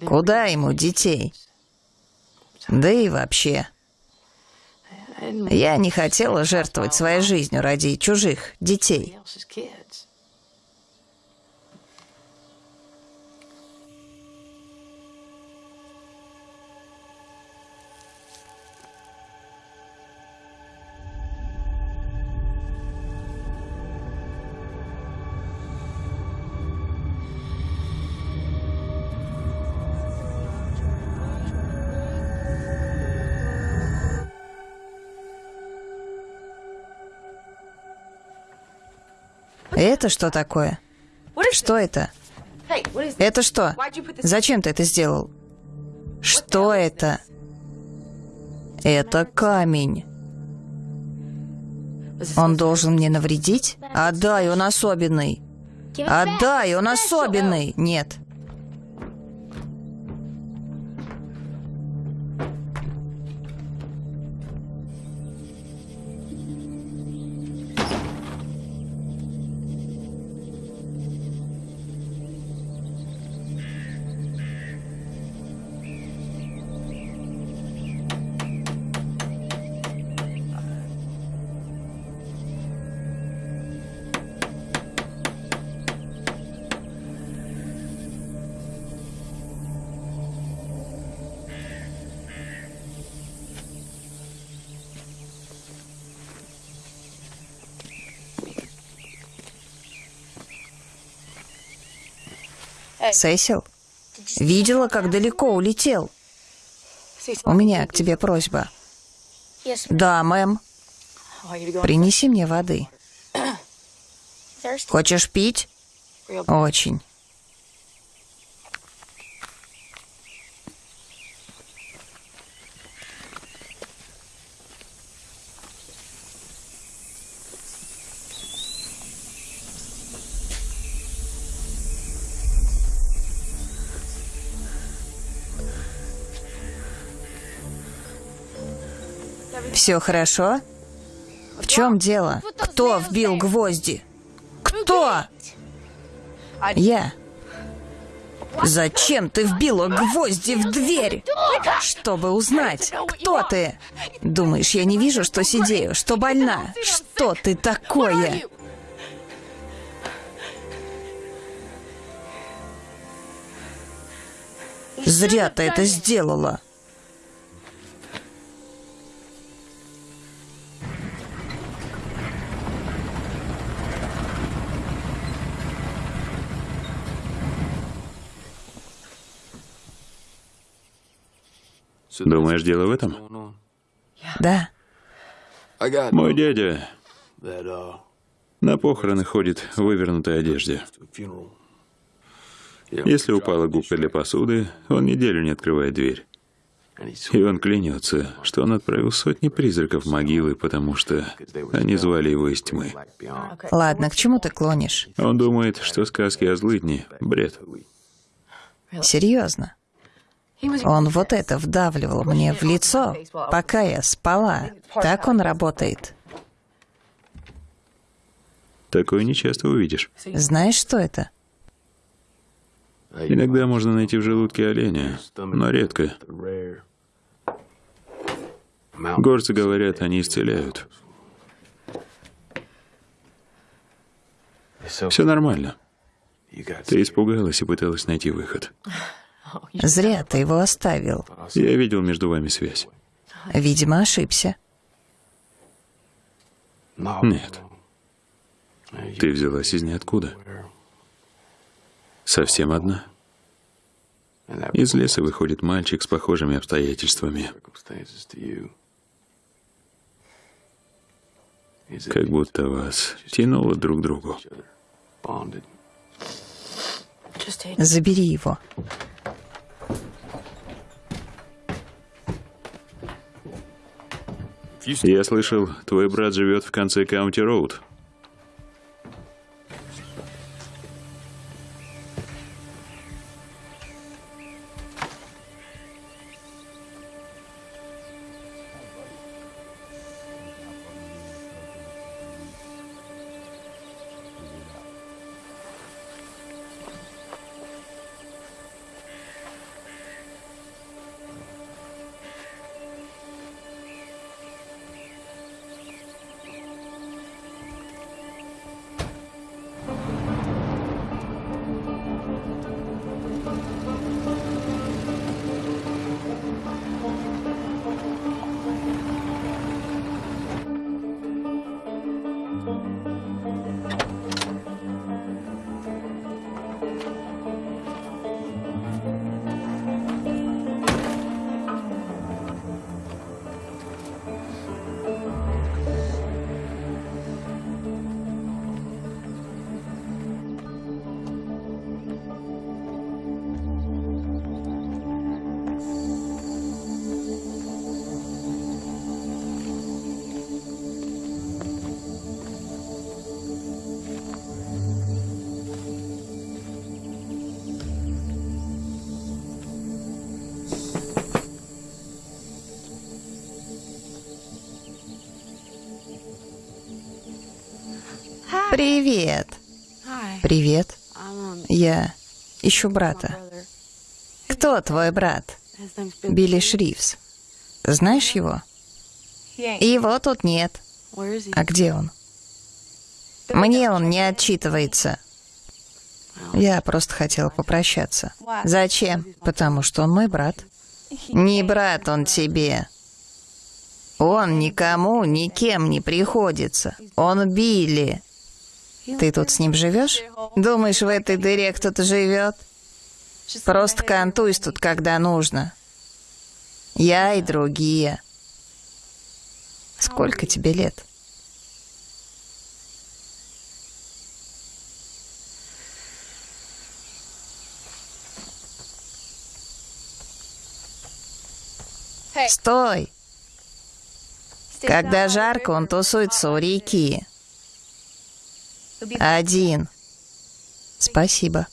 Куда ему детей? Да и вообще. Я не хотела жертвовать своей жизнью ради чужих детей. Это что такое? Что это? Это что? Зачем ты это сделал? Что это? Это камень. Он должен мне навредить? Отдай, он особенный. Отдай, он особенный. Нет. Сесил, видела, как далеко улетел? У меня к тебе просьба. Да, мэм. Принеси мне воды. [coughs] Хочешь пить? Очень. Все хорошо? В чем дело? Кто вбил гвозди? Кто? Я. Зачем ты вбила гвозди в дверь? Чтобы узнать, кто ты. Думаешь, я не вижу, что сидею, что больна? Что ты такое? Зря ты это сделала. Думаешь, дело в этом? Да. Мой дядя на похороны ходит в вывернутой одежде. Если упала губка для посуды, он неделю не открывает дверь. И он клянется, что он отправил сотни призраков в могилы, потому что они звали его из тьмы. Ладно, к чему ты клонишь? Он думает, что сказки о злыдне — бред. Серьезно. Он вот это вдавливал мне в лицо, пока я спала. Так он работает. Такое нечасто увидишь. Знаешь, что это? Иногда можно найти в желудке оленя, но редко. Горцы говорят, они исцеляют. Все нормально. Ты испугалась и пыталась найти выход. Зря ты его оставил. Я видел между вами связь. Видимо, ошибся. Нет. Ты взялась из ниоткуда. Совсем одна. Из леса выходит мальчик с похожими обстоятельствами. Как будто вас тянуло друг к другу. Забери его. Я слышал, твой брат живет в конце Каунти-Роуд. Привет. Привет. Я ищу брата. Кто твой брат? Билли Шрифс. Знаешь его? Его тут нет. А где он? Мне он не отчитывается. Я просто хотела попрощаться. Зачем? Потому что он мой брат. Не брат он тебе. Он никому, никем не приходится. Он Билли. Ты тут с ним живешь? Думаешь, в этой дыре кто-то живет? Просто кантуйся тут, когда нужно. Я и другие. Сколько тебе лет? Стой! Когда жарко, он тусуется у реки. Один. Спасибо.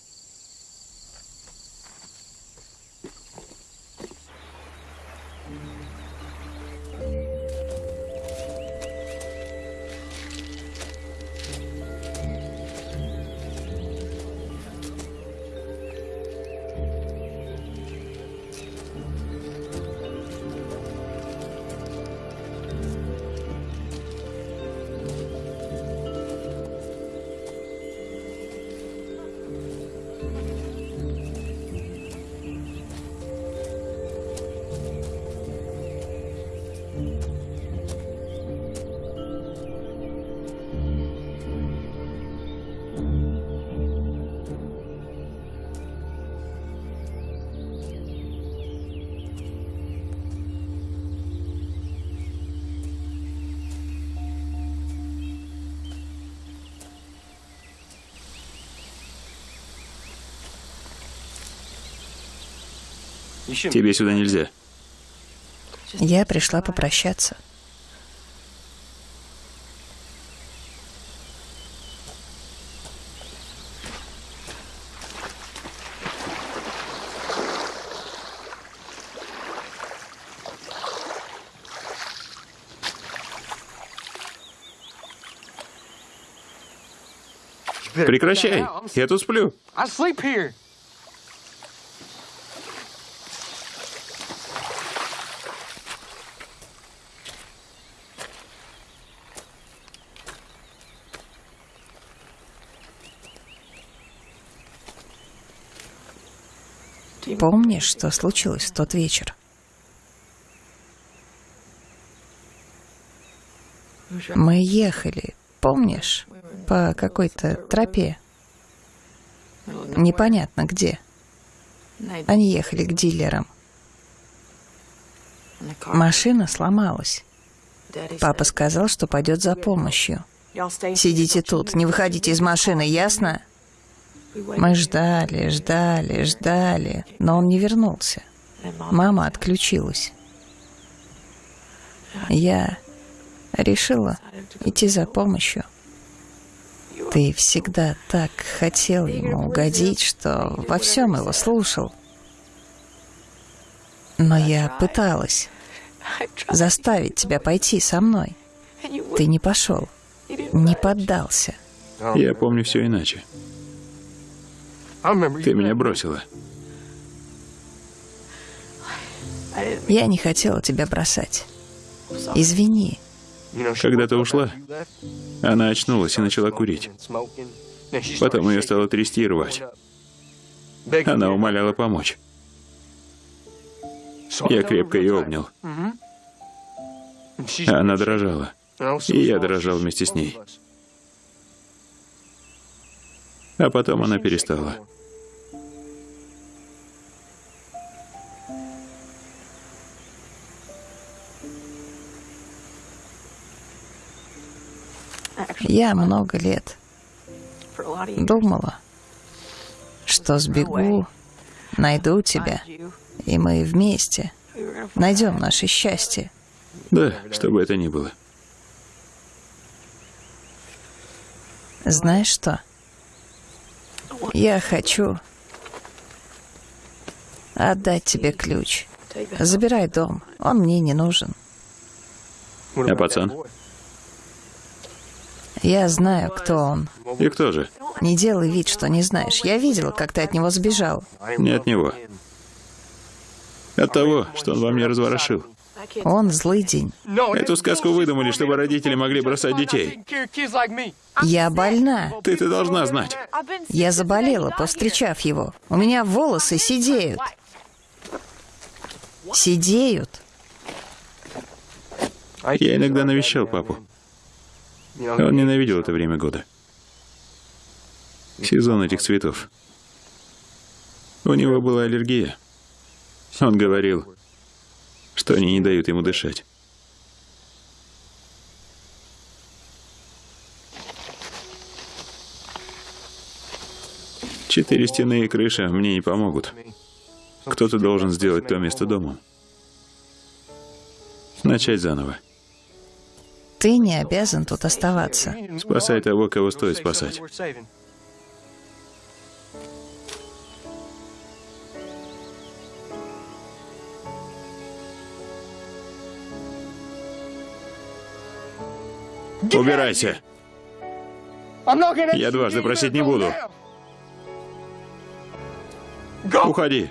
Тебе сюда нельзя. Я пришла попрощаться. Прекращай. Я тут сплю. Помнишь, что случилось в тот вечер? Мы ехали, помнишь, по какой-то тропе. Непонятно где. Они ехали к дилерам. Машина сломалась. Папа сказал, что пойдет за помощью. Сидите тут, не выходите из машины, ясно? Мы ждали, ждали, ждали, но он не вернулся. Мама отключилась. Я решила идти за помощью. Ты всегда так хотел ему угодить, что во всем его слушал. Но я пыталась заставить тебя пойти со мной. Ты не пошел, не поддался. Я помню все иначе. Ты меня бросила. Я не хотела тебя бросать. Извини. Когда ты ушла, она очнулась и начала курить. Потом ее стало трясти и рвать. Она умоляла помочь. Я крепко ее обнял. Она дрожала. И я дрожал вместе с ней. А потом она перестала. Я много лет думала, что сбегу, найду тебя, и мы вместе найдем наше счастье. Да, что бы это ни было. Знаешь что? Я хочу отдать тебе ключ. Забирай дом, он мне не нужен. А пацан? Я знаю, кто он. И кто же? Не делай вид, что не знаешь. Я видела, как ты от него сбежал. Не от него. От того, что он во мне разворошил. Он злый день. Эту сказку выдумали, чтобы родители могли бросать детей. Я больна. Ты ты должна знать. Я заболела, повстречав его. У меня волосы сидеют. Сидеют. Я иногда навещал папу. Он ненавидел это время года. Сезон этих цветов. У него была аллергия. Он говорил, что они не дают ему дышать. Четыре стены и крыша мне не помогут. Кто-то должен сделать то место домом. Начать заново. Ты не обязан тут оставаться. Спасай того, кого стоит спасать. Убирайся. Я дважды просить не буду. Уходи.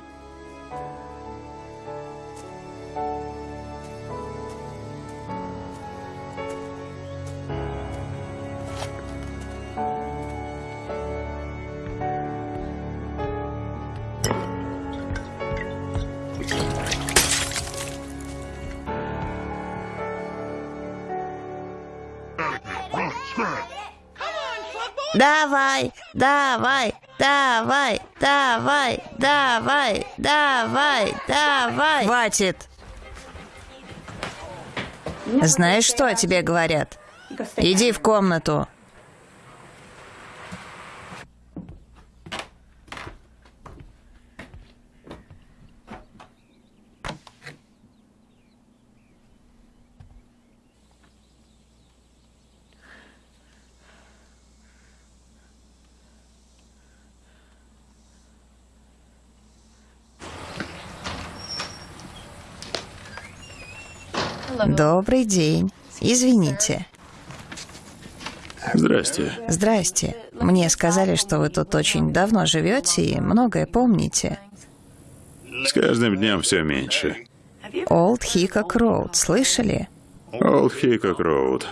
Давай, давай, давай, давай, давай, давай, давай. Хватит. Знаешь, что тебе говорят? Иди в комнату. Добрый день. Извините. Здрасте. Здрасте. Мне сказали, что вы тут очень давно живете и многое помните. С каждым днем все меньше. Олд Хикок Роуд, слышали? Олд Хикок Роуд.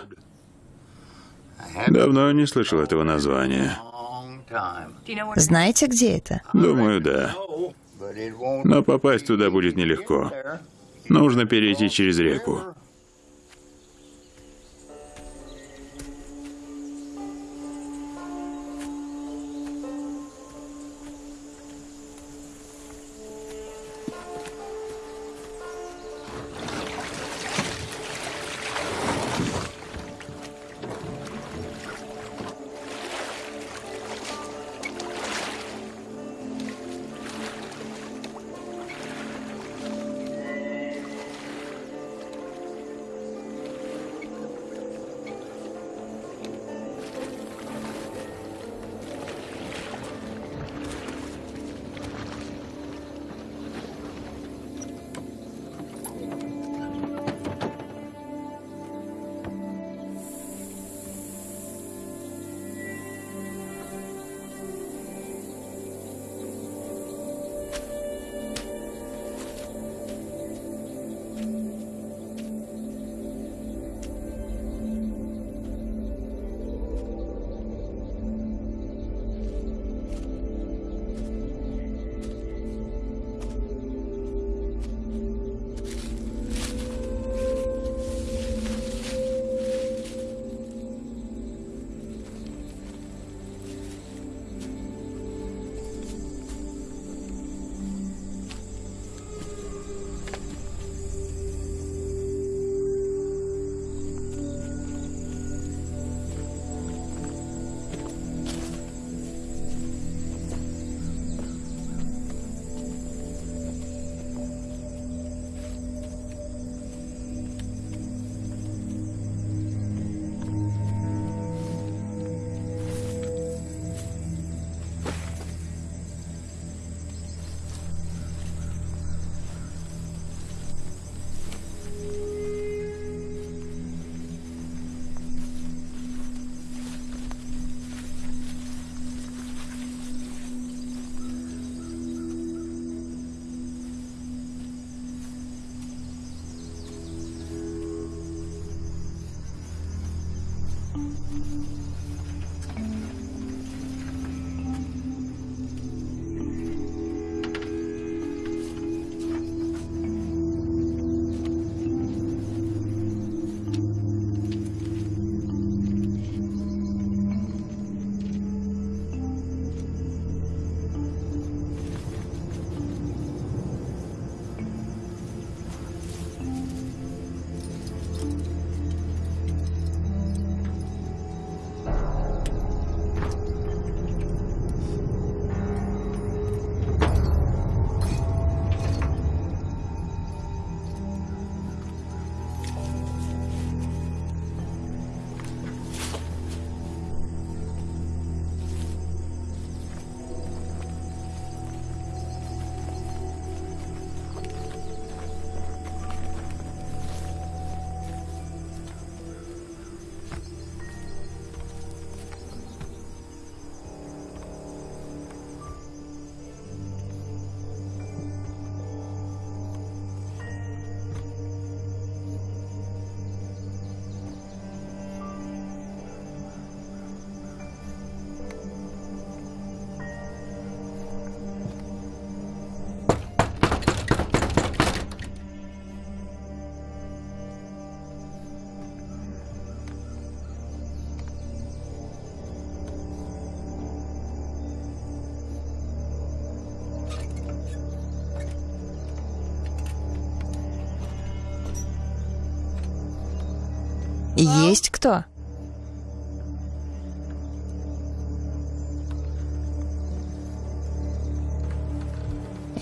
Давно не слышал этого названия. Знаете, где это? Думаю, да. Но попасть туда будет нелегко. Нужно перейти через реку.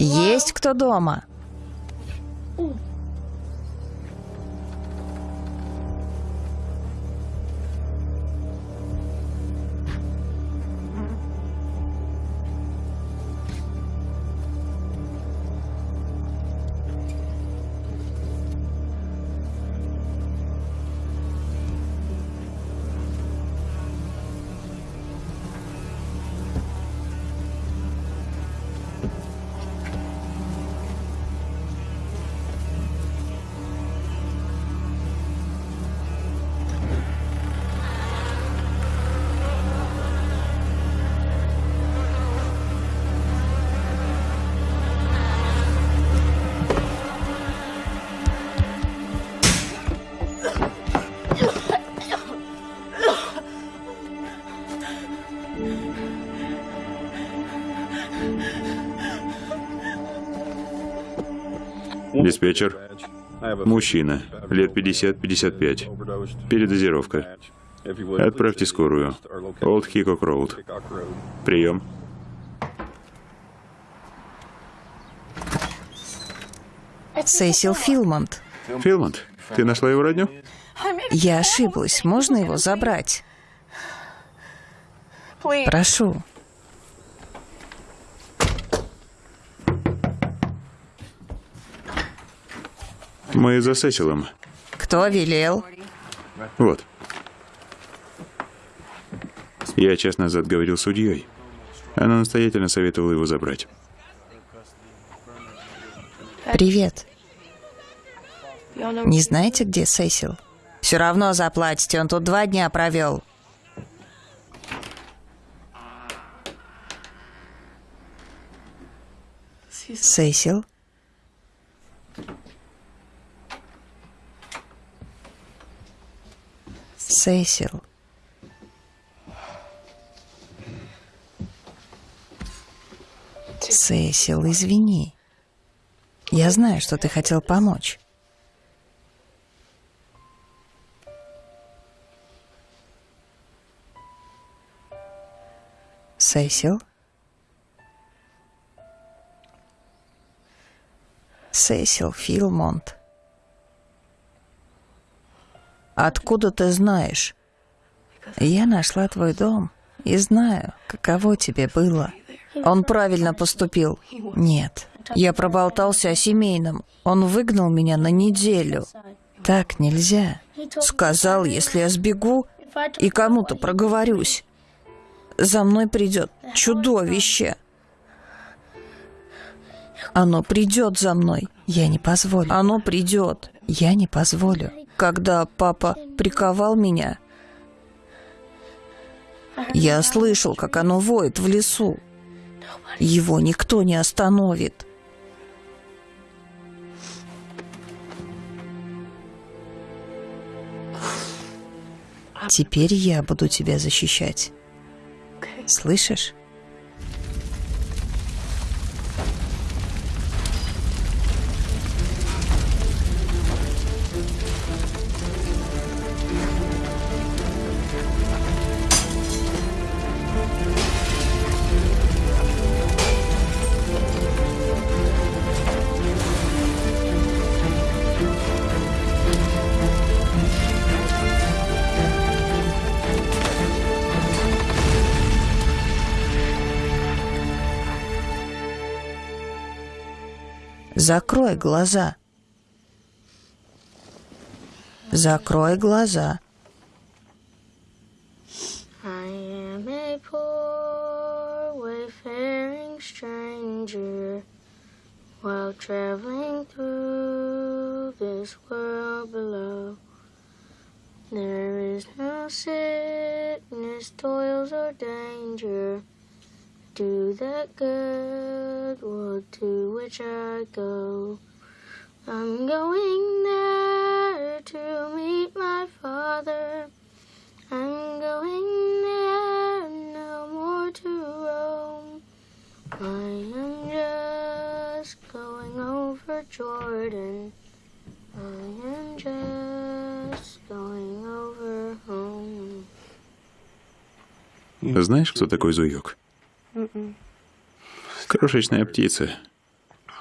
Есть кто дома? Диспетчер. Мужчина. Лет 50-55. Передозировка. Отправьте скорую. Олд Хикок Роуд. Прием. Сесил Филмонт. Филмонт, ты нашла его родню? Я ошиблась. Можно его забрать? Прошу. Мы за Сесилом. Кто велел? Вот. Я час назад говорил с судьей. Она настоятельно советовала его забрать. Привет. Не знаете, где Сесил? Все равно заплатите, он тут два дня провел. Сесил? Сесил. Сесил, извини. Я знаю, что ты хотел помочь. Сесил? Сесил Филмонт. Откуда ты знаешь? Я нашла твой дом и знаю, каково тебе было. Он правильно поступил. Нет, я проболтался о семейном. Он выгнал меня на неделю. Так нельзя. Сказал, если я сбегу и кому-то проговорюсь, за мной придет чудовище. Оно придет за мной. Я не позволю. Оно придет. Я не позволю. Когда папа приковал меня, я слышал, как оно воет в лесу. Его никто не остановит. Теперь я буду тебя защищать. Слышишь? Закрой глаза. Закрой глаза. I am a poor wayfaring stranger while traveling through this world below. There is no sickness, toils, or danger to that good world to which I go. I'm going there to meet my father. I'm going there, no more to roam. I am just going over Jordan. I am just going over home. Знаешь, кто такой Зуёк? Крошечная птица,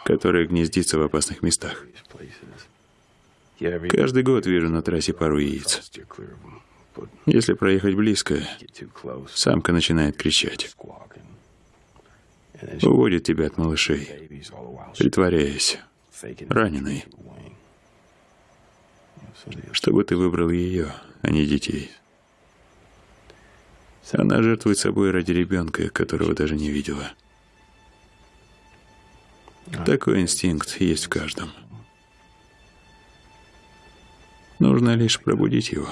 которая гнездится в опасных местах. Каждый год вижу на трассе пару яиц. Если проехать близко, самка начинает кричать. Уводит тебя от малышей, притворяясь раненой, чтобы ты выбрал ее, а не детей. Она жертвует собой ради ребенка, которого даже не видела. Такой инстинкт есть в каждом. Нужно лишь пробудить его.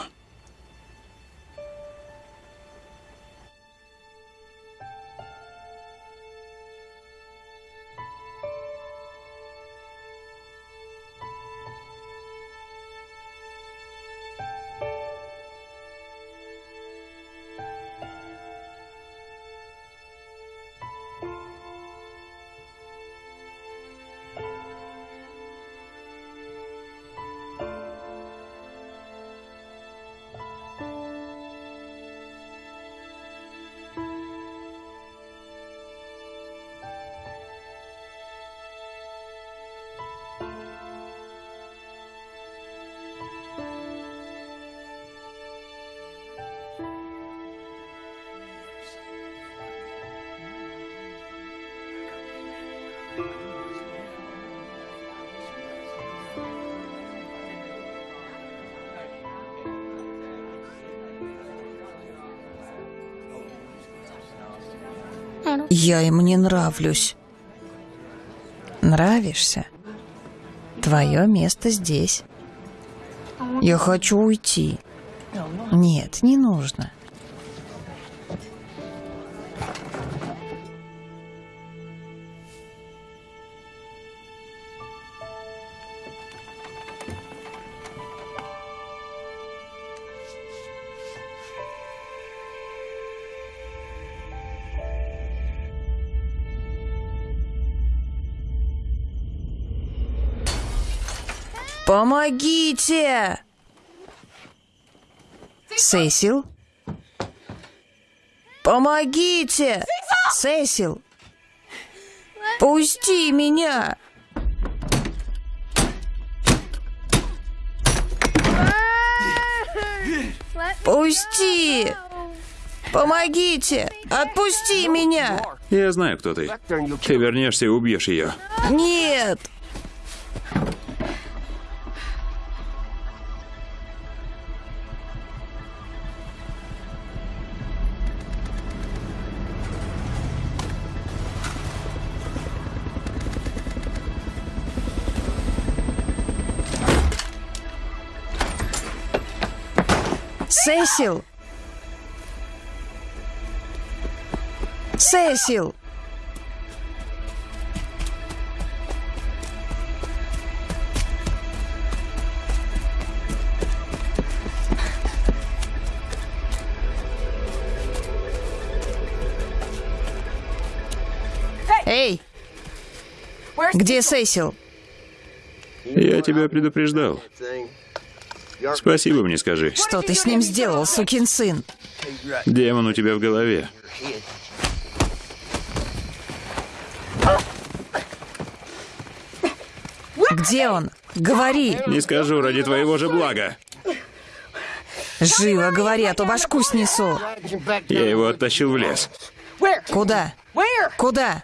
Я им не нравлюсь. Нравишься? Твое место здесь. Я хочу уйти. Нет, не нужно. Помогите! Сесил? Помогите! Сесил! Пусти меня! Пусти! Помогите! Отпусти меня! Я знаю, кто ты. Ты вернешься и убьешь ее. Нет! Сесил! Сесил! Эй! Где Сесил? Я тебя предупреждал. Спасибо мне скажи. Что ты с ним сделал, сукин сын? Демон у тебя в голове. Где он? Говори! Не скажу ради твоего же блага. Живо говори, а то башку снесу. Я его оттащил в лес. Куда? Куда?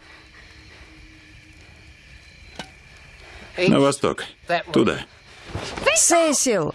На восток. Туда. Сесил!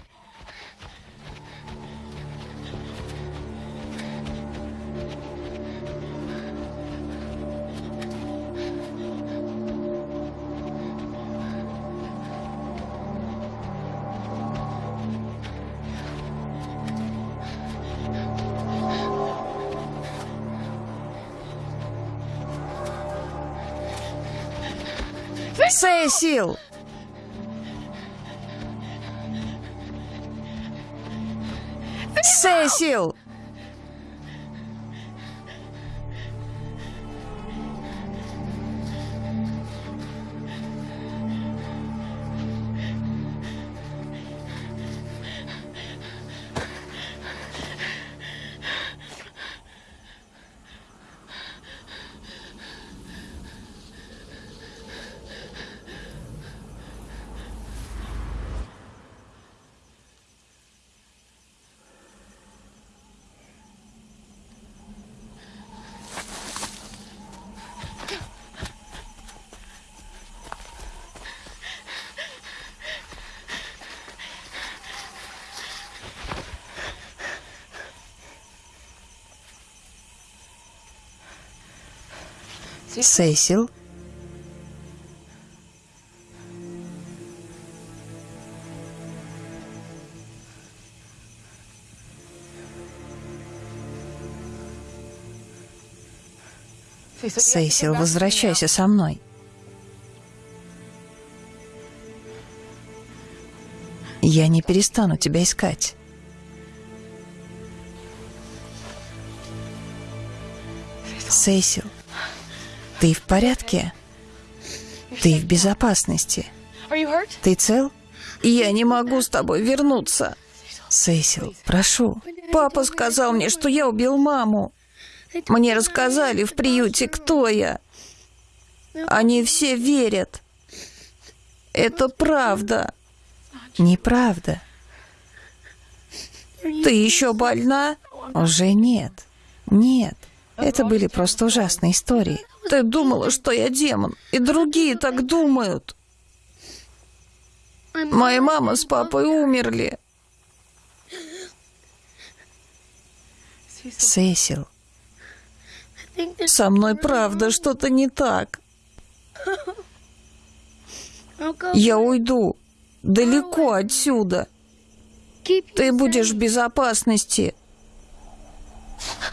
Сесил! Сесил! Сесил? Сесил, возвращайся со мной. Я не перестану тебя искать. Сесил, ты в порядке? Ты в безопасности. Ты цел? Я не могу с тобой вернуться. Сесил, прошу. Папа сказал мне, что я убил маму. Мне рассказали в приюте, кто я. Они все верят. Это правда. Неправда. Ты еще больна? Уже нет. Нет. Это были просто ужасные истории. Ты думала, что я демон, и другие так думают. Моя мама с папой умерли. there's Со мной правда что-то не так. Go Я уйду. Далеко отсюда. Ты будешь в безопасности.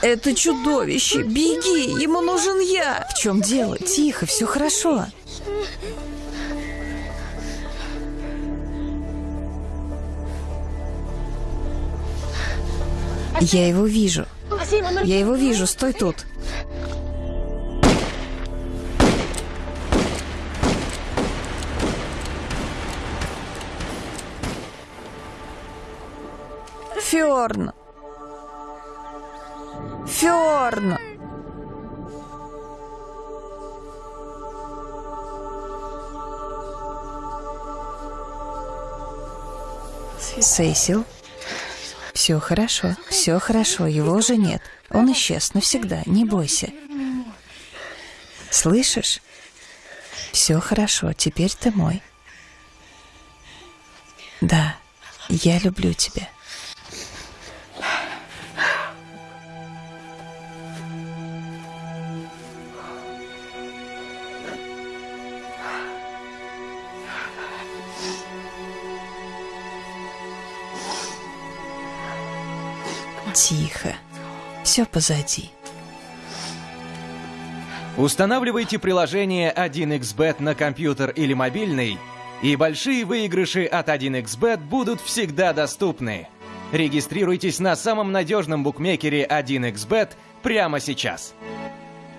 Это чудовище. Беги, ему нужен я. В чем дело? Тихо, все хорошо. Я его вижу. Я его вижу, стой тут. Фёрн. Фёрн. Сесил. Все хорошо, все хорошо, его уже нет. Он исчез навсегда, не бойся. Слышишь? Все хорошо, теперь ты мой. Да, я люблю тебя. Все позади. Устанавливайте приложение 1xBet на компьютер или мобильный, и большие выигрыши от 1xBet будут всегда доступны. Регистрируйтесь на самом надежном букмекере 1xBet прямо сейчас.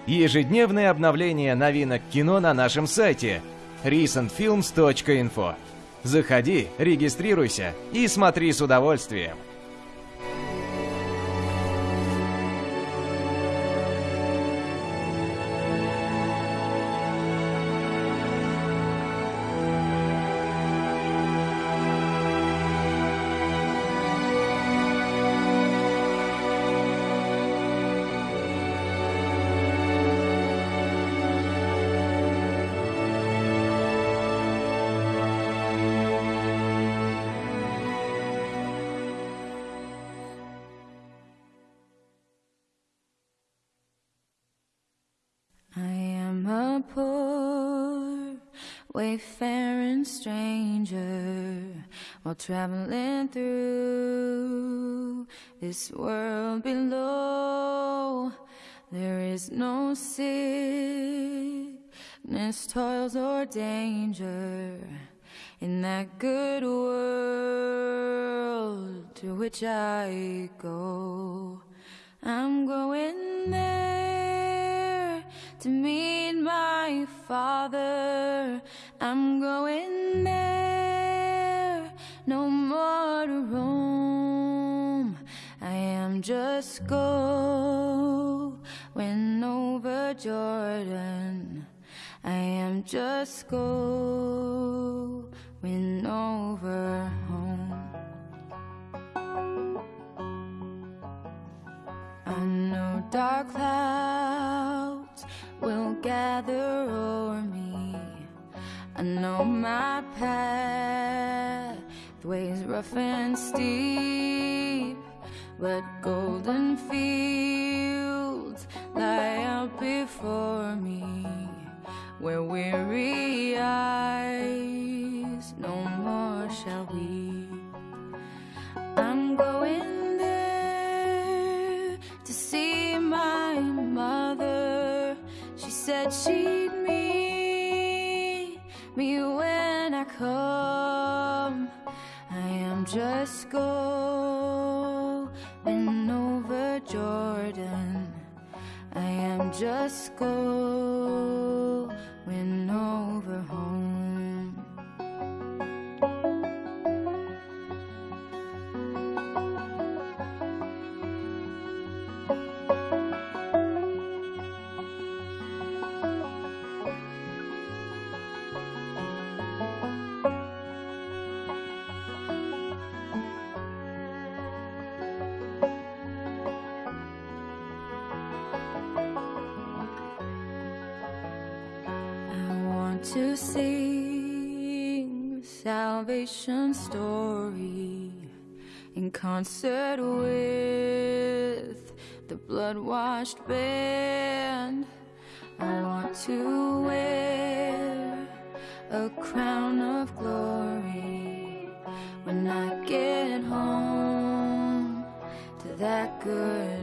Ежедневное обновление новинок кино на нашем сайте recentfilms.info. Заходи, регистрируйся и смотри с удовольствием. This world below. There is no sickness, toils, or danger in that good world to which I go. I'm going there to meet my father. I'm going I am just going over Jordan. I am just going over home. I know dark clouds will gather o'er me. I know my pathway's rough and steep, but golden fields lie out before me, where weary eyes no more shall weep. I'm going there to see my mother. She said she'd meet me when I come. I am just going over Jordan. I am just going story in concert with the blood washed band. I want to wear a crown of glory when I get home to that good.